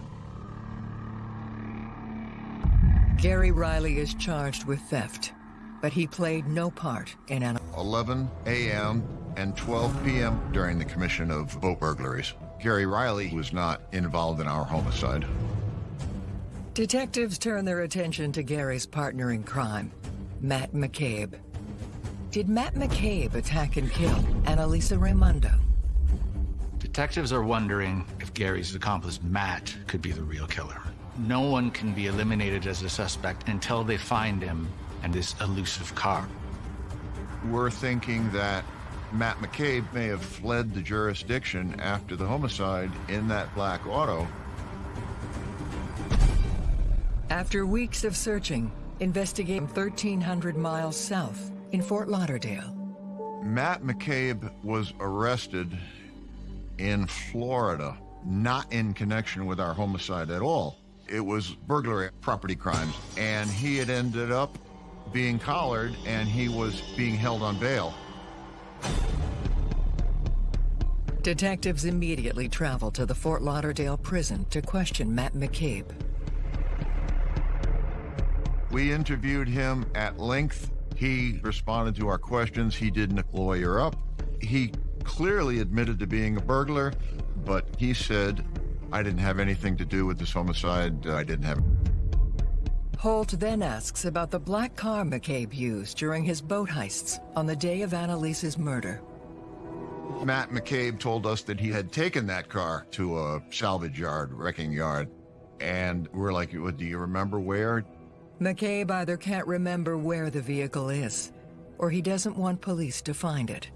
Gary Riley is charged with theft, but he played no part in an 11 a.m. and 12 p.m. during the commission of boat burglaries. Gary Riley was not involved in our homicide. Detectives turn their attention to Gary's partner in crime, Matt McCabe. Did Matt McCabe attack and kill Annalisa Raimondo? Detectives are wondering if Gary's accomplice, Matt, could be the real killer. No one can be eliminated as a suspect until they find him and this elusive car. We're thinking that Matt McCabe may have fled the jurisdiction after the homicide in that black auto. After weeks of searching, investigating 1,300 miles south in Fort Lauderdale. Matt McCabe was arrested in Florida, not in connection with our homicide at all. It was burglary, property crimes, and he had ended up being collared and he was being held on bail. Detectives immediately traveled to the Fort Lauderdale prison to question Matt McCabe. We interviewed him at length. He responded to our questions. He didn't lawyer up. He clearly admitted to being a burglar, but he said, I didn't have anything to do with this homicide. Uh, I didn't have. Holt then asks about the black car McCabe used during his boat heists on the day of Annalise's murder. Matt McCabe told us that he had taken that car to a salvage yard, wrecking yard. And we're like, do you remember where? McCabe either can't remember where the vehicle is, or he doesn't want police to find it.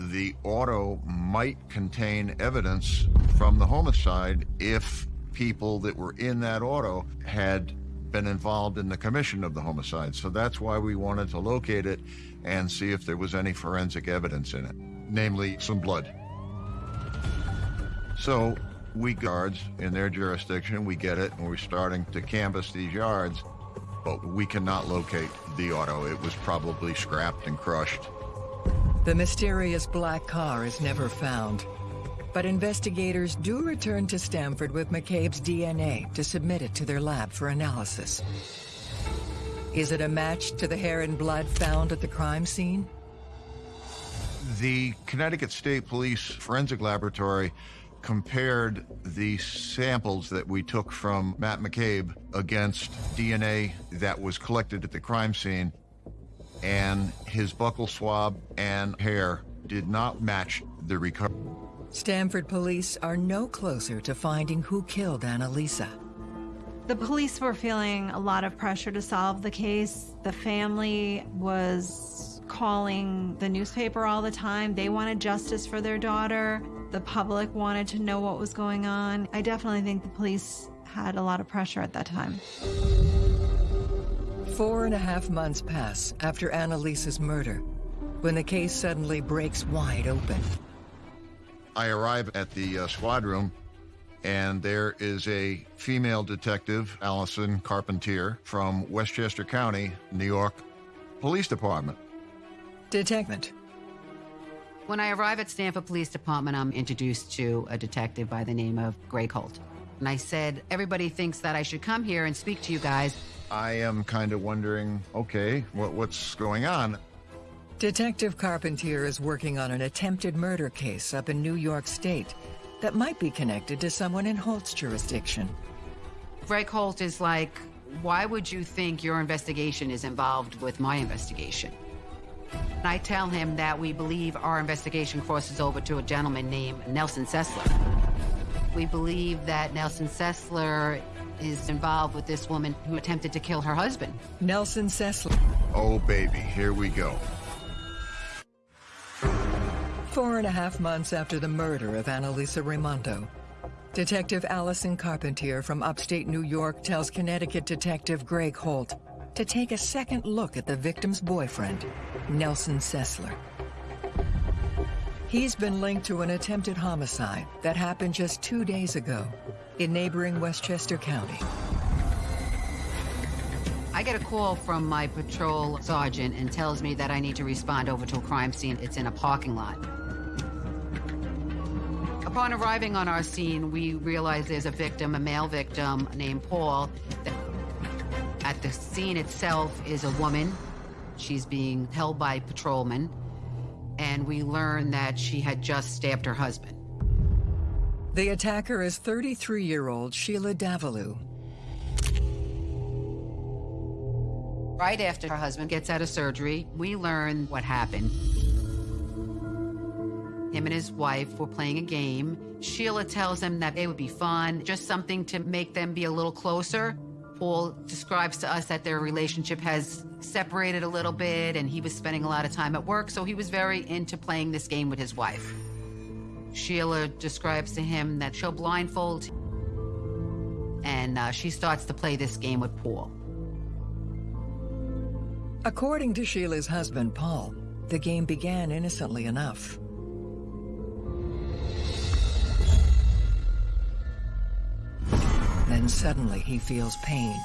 The auto might contain evidence from the homicide if people that were in that auto had been involved in the commission of the homicide. So that's why we wanted to locate it and see if there was any forensic evidence in it, namely some blood. So we guards in their jurisdiction, we get it, and we're starting to canvass these yards, but we cannot locate the auto. It was probably scrapped and crushed. The mysterious black car is never found. But investigators do return to Stamford with McCabe's DNA to submit it to their lab for analysis. Is it a match to the hair and blood found at the crime scene? The Connecticut State Police Forensic Laboratory compared the samples that we took from Matt McCabe against DNA that was collected at the crime scene, and his buccal swab and hair did not match the recovery. Stamford police are no closer to finding who killed Annalisa. The police were feeling a lot of pressure to solve the case. The family was calling the newspaper all the time. They wanted justice for their daughter. The public wanted to know what was going on. I definitely think the police had a lot of pressure at that time. Four and a half months pass after Annalisa's murder, when the case suddenly breaks wide open. I arrive at the uh, squad room, and there is a female detective, Allison Carpentier, from Westchester County, New York Police Department. Detective. When I arrive at Stamford Police Department, I'm introduced to a detective by the name of Greg Holt. And I said, everybody thinks that I should come here and speak to you guys. I am kind of wondering, okay, what, what's going on? Detective Carpentier is working on an attempted murder case up in New York State that might be connected to someone in Holt's jurisdiction. Greg Holt is like, why would you think your investigation is involved with my investigation? And I tell him that we believe our investigation crosses over to a gentleman named Nelson Sessler. We believe that Nelson Sessler is involved with this woman who attempted to kill her husband. Nelson Sessler. Oh, baby, here we go. Four and a half months after the murder of Annalisa Raimondo, Detective Allison Carpentier from upstate New York tells Connecticut Detective Greg Holt to take a second look at the victim's boyfriend, Nelson Sessler. He's been linked to an attempted homicide that happened just two days ago in neighboring Westchester County. I get a call from my patrol sergeant and tells me that I need to respond over to a crime scene. It's in a parking lot. Upon arriving on our scene, we realize there's a victim, a male victim named Paul. At the scene itself is a woman. She's being held by patrolmen. And we learn that she had just stabbed her husband. The attacker is 33-year-old Sheila Davalloo. Right after her husband gets out of surgery, we learn what happened. Him and his wife were playing a game. Sheila tells him that it would be fun, just something to make them be a little closer. Paul describes to us that their relationship has separated a little bit and he was spending a lot of time at work, so he was very into playing this game with his wife. Sheila describes to him that she'll blindfold and uh, she starts to play this game with Paul. According to Sheila's husband, Paul, the game began innocently enough. Then suddenly he feels pain.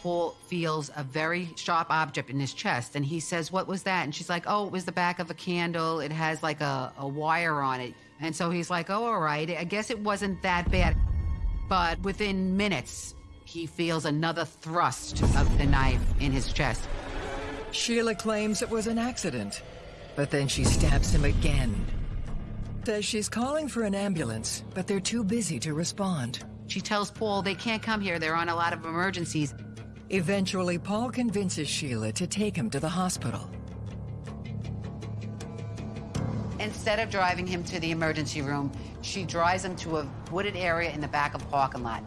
Paul feels a very sharp object in his chest and he says, What was that? And she's like, Oh, it was the back of a candle. It has like a, a wire on it. And so he's like, Oh, all right. I guess it wasn't that bad. But within minutes, he feels another thrust of the knife in his chest. Sheila claims it was an accident, but then she stabs him again. Says she's calling for an ambulance, but they're too busy to respond. She tells Paul they can't come here. They're on a lot of emergencies. Eventually, Paul convinces Sheila to take him to the hospital. Instead of driving him to the emergency room, she drives him to a wooded area in the back of the parking lot.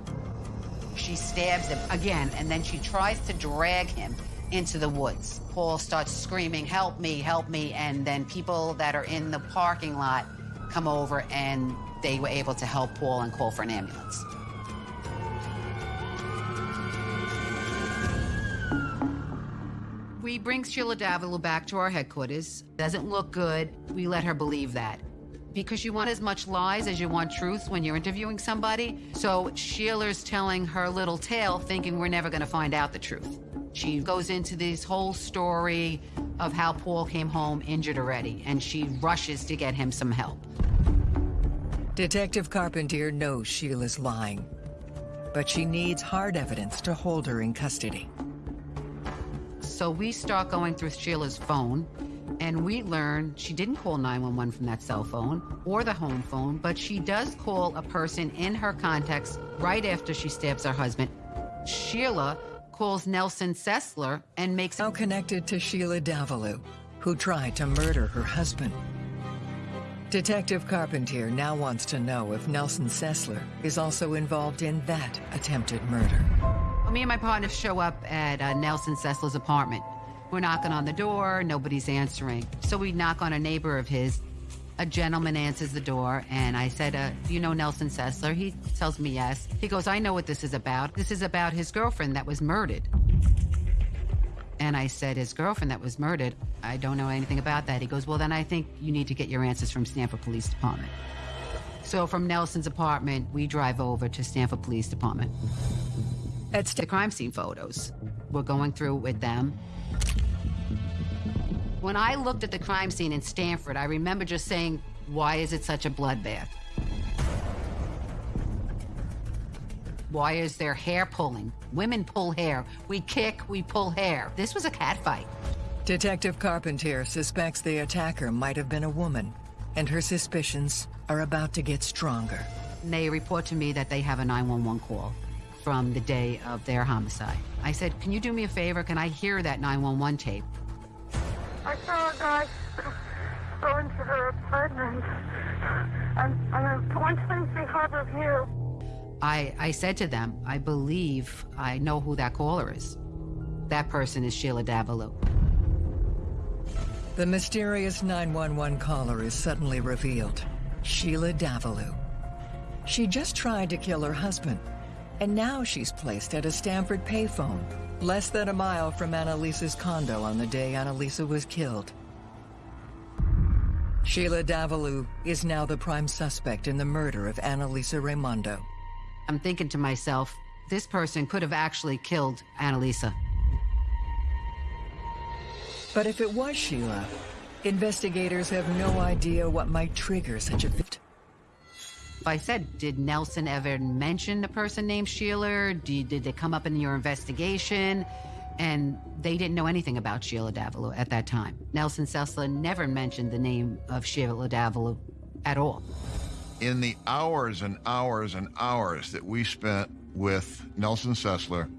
She stabs him again, and then she tries to drag him into the woods. Paul starts screaming, help me, help me, and then people that are in the parking lot come over and they were able to help Paul and call for an ambulance. We bring Sheila Davalloo back to our headquarters. Doesn't look good. We let her believe that. Because you want as much lies as you want truth when you're interviewing somebody. So Sheila's telling her little tale thinking we're never going to find out the truth. She goes into this whole story of how Paul came home injured already, and she rushes to get him some help. Detective Carpentier knows Sheila's lying, but she needs hard evidence to hold her in custody. So we start going through Sheila's phone, and we learn she didn't call 911 from that cell phone or the home phone, but she does call a person in her contacts right after she stabs her husband. Sheila calls Nelson Sessler and makes now connected to Sheila Davalloo, who tried to murder her husband. Detective Carpentier now wants to know if Nelson Sessler is also involved in that attempted murder. Well, me and my partner show up at uh, Nelson Sessler's apartment. We're knocking on the door, nobody's answering. So we knock on a neighbor of his. A gentleman answers the door, and I said, uh, Do you know Nelson Sessler? He tells me yes. He goes, I know what this is about. This is about his girlfriend that was murdered. And I said, His girlfriend that was murdered? I don't know anything about that. He goes, Well, then I think you need to get your answers from Stamford Police Department. So from Nelson's apartment, we drive over to Stamford Police Department. It's the crime scene photos. We're going through with them. When I looked at the crime scene in Stamford, I remember just saying, why is it such a bloodbath? Why is there hair pulling? Women pull hair. We kick, we pull hair. This was a cat fight. Detective Carpentier suspects the attacker might have been a woman, and her suspicions are about to get stronger. They report to me that they have a 911 call from the day of their homicide. I said, Can you do me a favor? Can I hear that 911 tape? I saw a guy go into her apartment on, on 123 Harbor View. I, I said to them, I believe I know who that caller is. That person is Sheila Davalloo. The mysterious 911 caller is suddenly revealed. Sheila Davalloo. She just tried to kill her husband, and now she's placed at a Stamford payphone, less than a mile from Annalisa's condo on the day Annalisa was killed. Sheila Davalloo is now the prime suspect in the murder of Annalisa Raimondo. I'm thinking to myself, this person could have actually killed Annalisa. But if it was Sheila, investigators have no idea what might trigger such a fit. I said, did Nelson ever mention a person named Sheila? Did, did they come up in your investigation? And they didn't know anything about Sheila Davila at that time. Nelson Sessler never mentioned the name of Sheila Davila at all. In the hours and hours and hours that we spent with Nelson Sessler,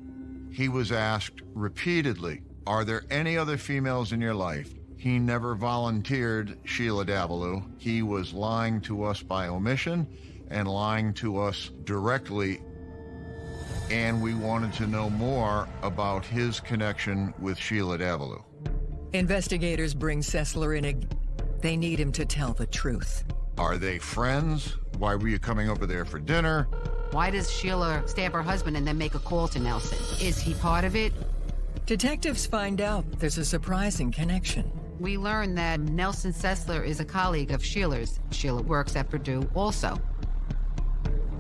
he was asked repeatedly, Are there any other females in your life? He never volunteered Sheila Davila. He was lying to us by omission and lying to us directly. And we wanted to know more about his connection with Sheila Davila. Investigators bring Sessler in. A... They need him to tell the truth. Are they friends? Why were you coming over there for dinner? Why does Sheila stab her husband and then make a call to Nelson? Is he part of it? Detectives find out there's a surprising connection. We learn that Nelson Sessler is a colleague of Sheila's. Sheila works at Purdue also.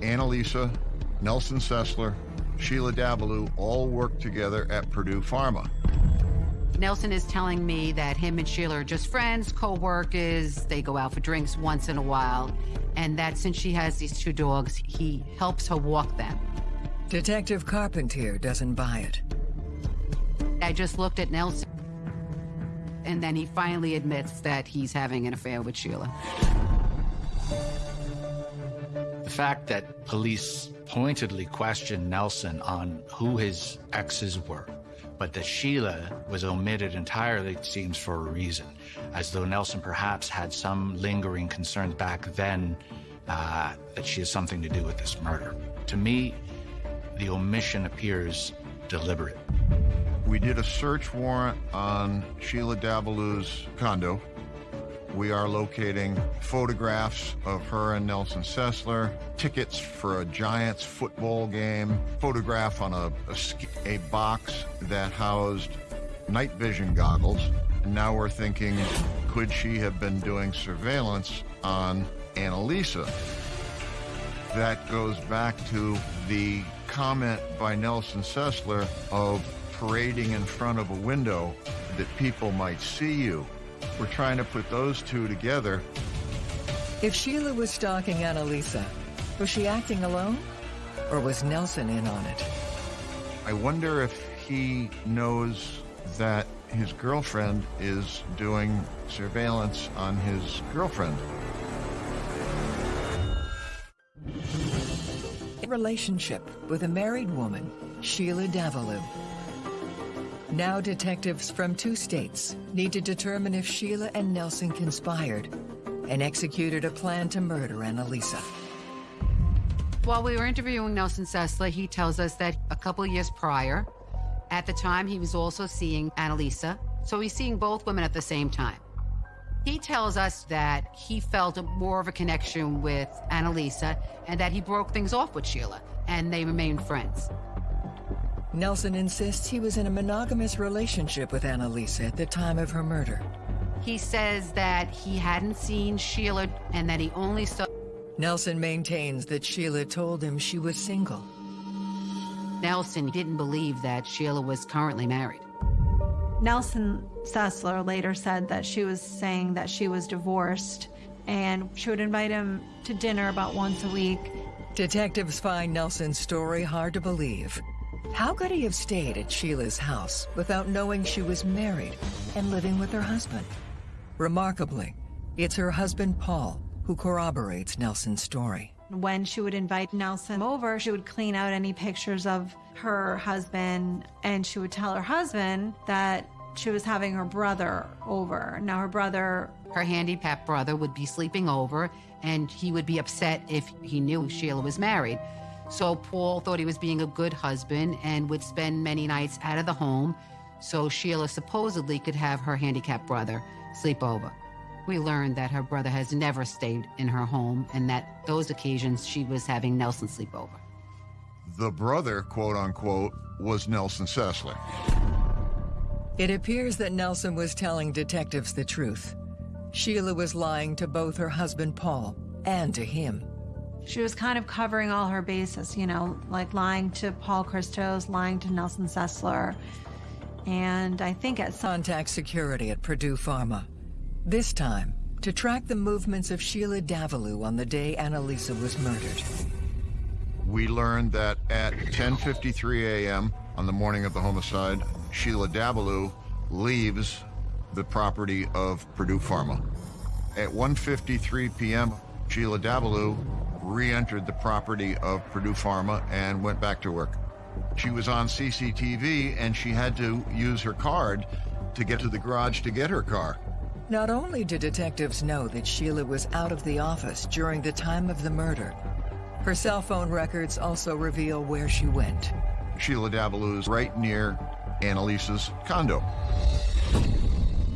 Annalisa, Nelson Sessler, Sheila Davila all worked together at Purdue Pharma. Nelson is telling me that him and Sheila are just friends, co-workers, they go out for drinks once in a while, and that since she has these two dogs, he helps her walk them. Detective Carpentier doesn't buy it. I just looked at Nelson, and then he finally admits that he's having an affair with Sheila. The fact that police pointedly questioned Nelson on who his exes were, but that Sheila was omitted entirely seems for a reason, as though Nelson perhaps had some lingering concerns back then uh, that she has something to do with this murder. To me, the omission appears deliberate. We did a search warrant on Sheila Davila's condo. We are locating photographs of her and Nelson Sessler, tickets for a Giants football game, photograph on a, a, a box that housed night vision goggles. And now we're thinking, could she have been doing surveillance on Annalisa? That goes back to the comment by Nelson Sessler of parading in front of a window that people might see you. We're trying to put those two together. If Sheila was stalking Annalisa, was she acting alone? Or was Nelson in on it? I wonder if he knows that his girlfriend is doing surveillance on his girlfriend. A relationship with a married woman, Sheila Davila. Now detectives from two states need to determine if Sheila and Nelson conspired and executed a plan to murder Annalisa. While we were interviewing Nelson Sessler, he tells us that a couple years prior, at the time, he was also seeing Annalisa. So he's seeing both women at the same time. He tells us that he felt more of a connection with Annalisa and that he broke things off with Sheila, and they remained friends. Nelson insists he was in a monogamous relationship with Annalisa at the time of her murder. He says that he hadn't seen Sheila and that he only saw. Nelson maintains that Sheila told him she was single. Nelson didn't believe that Sheila was currently married. Nelson Sessler later said that she was saying that she was divorced and she would invite him to dinner about once a week. Detectives find Nelson's story hard to believe. How could he have stayed at Sheila's house without knowing she was married and living with her husband? Remarkably, it's her husband, Paul, who corroborates Nelson's story. When she would invite Nelson over, she would clean out any pictures of her husband and she would tell her husband that she was having her brother over. Now, her brother. Her handicapped brother would be sleeping over and he would be upset if he knew Sheila was married. So Paul thought he was being a good husband and would spend many nights out of the home so Sheila supposedly could have her handicapped brother sleep over. We learned that her brother has never stayed in her home and that those occasions she was having Nelson sleep over. The brother, quote unquote, was Nelson Sessler. It appears that Nelson was telling detectives the truth. Sheila was lying to both her husband Paul and to him. She was kind of covering all her bases, you know, like lying to Paul Christos, lying to Nelson Sessler, and I think at some Contact security at Purdue Pharma. This time, to track the movements of Sheila Davalloo on the day Annalisa was murdered. We learned that at 10:53 a.m. on the morning of the homicide, Sheila Davalloo leaves the property of Purdue Pharma. At 1:53 p.m., Sheila Davalloo re-entered the property of Purdue Pharma and went back to work. She was on CCTV and she had to use her card to get to the garage to get her car. Not only did detectives know that Sheila was out of the office during the time of the murder, her cell phone records also reveal where she went. Sheila Davalloo is right near Annalisa's condo.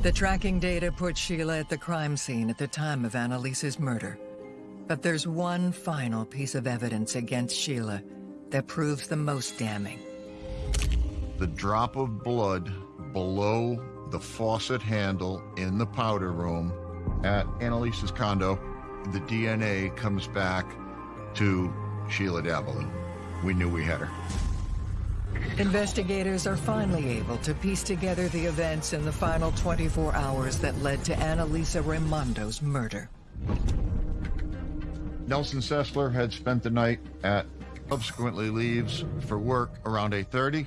The tracking data put Sheila at the crime scene at the time of Annalisa's murder. But there's one final piece of evidence against Sheila that proves the most damning. The drop of blood below the faucet handle in the powder room at Annalisa's condo, the DNA comes back to Sheila Davalloo. We knew we had her. Investigators are finally able to piece together the events in the final 24 hours that led to Annalisa Raimondo's murder. Nelson Sessler had spent the night at subsequently leaves for work around 8.30.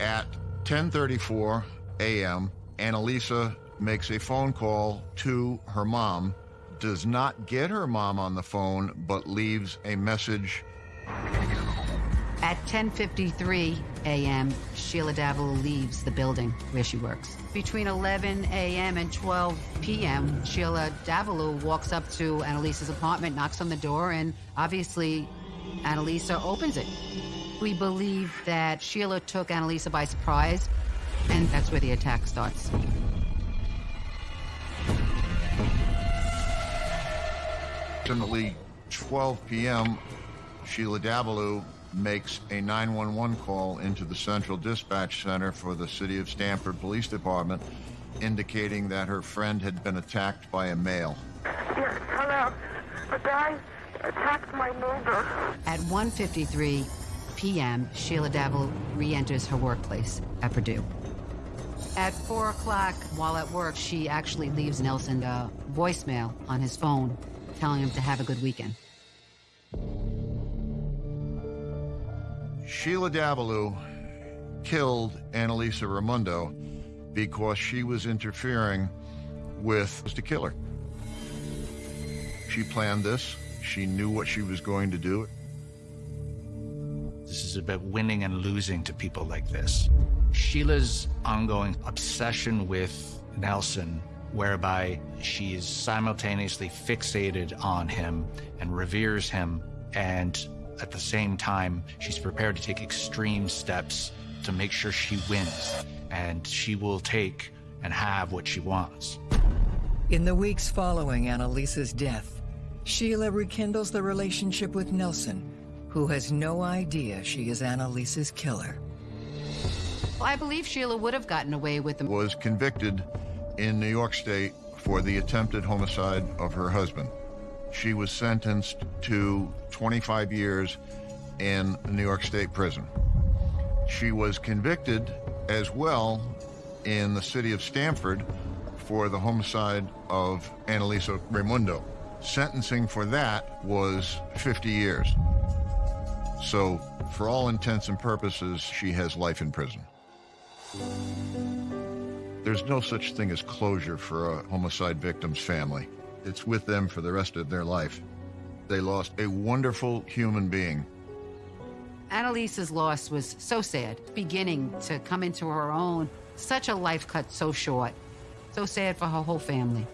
At 10.34 a.m., Annalisa makes a phone call to her mom, does not get her mom on the phone, but leaves a message. At 10:53 a.m., Sheila Davil leaves the building where she works. Between 11 a.m. and 12 p.m., Sheila Davalloo walks up to Annalisa's apartment, knocks on the door, and obviously Annalisa opens it. We believe that Sheila took Annalisa by surprise, and that's where the attack starts. Approximately 12 p.m., Sheila Davalloo makes a 911 call into the Central Dispatch Center for the City of Stamford Police Department, indicating that her friend had been attacked by a male. Yes, hello. A guy attacked my neighbor. At 1:53 p.m., Sheila Davil re-enters her workplace at Purdue. At 4 o'clock, while at work, she actually leaves Nelson a voicemail on his phone, telling him to have a good weekend. Sheila Davalloo killed Annalisa Raimondo because she was interfering with the killer. She planned this. She knew what she was going to do. This is about winning and losing to people like this. Sheila's ongoing obsession with Nelson, whereby she is simultaneously fixated on him and reveres him, and at the same time, she's prepared to take extreme steps to make sure she wins, and she will take and have what she wants. In the weeks following Annalisa's death, Sheila rekindles the relationship with Nelson, who has no idea she is Annalisa's killer. Well, I believe Sheila would have gotten away with the Was convicted in New York State for the attempted homicide of her husband. She was sentenced to 25 years in New York State prison. She was convicted as well in the city of Stamford for the homicide of Annalisa Raimundo. Sentencing for that was 50 years. So, for all intents and purposes, she has life in prison. There's no such thing as closure for a homicide victim's family. It's with them for the rest of their life. They lost a wonderful human being. Annalisa's loss was so sad, beginning to come into her own. Such a life cut so short. So sad for her whole family.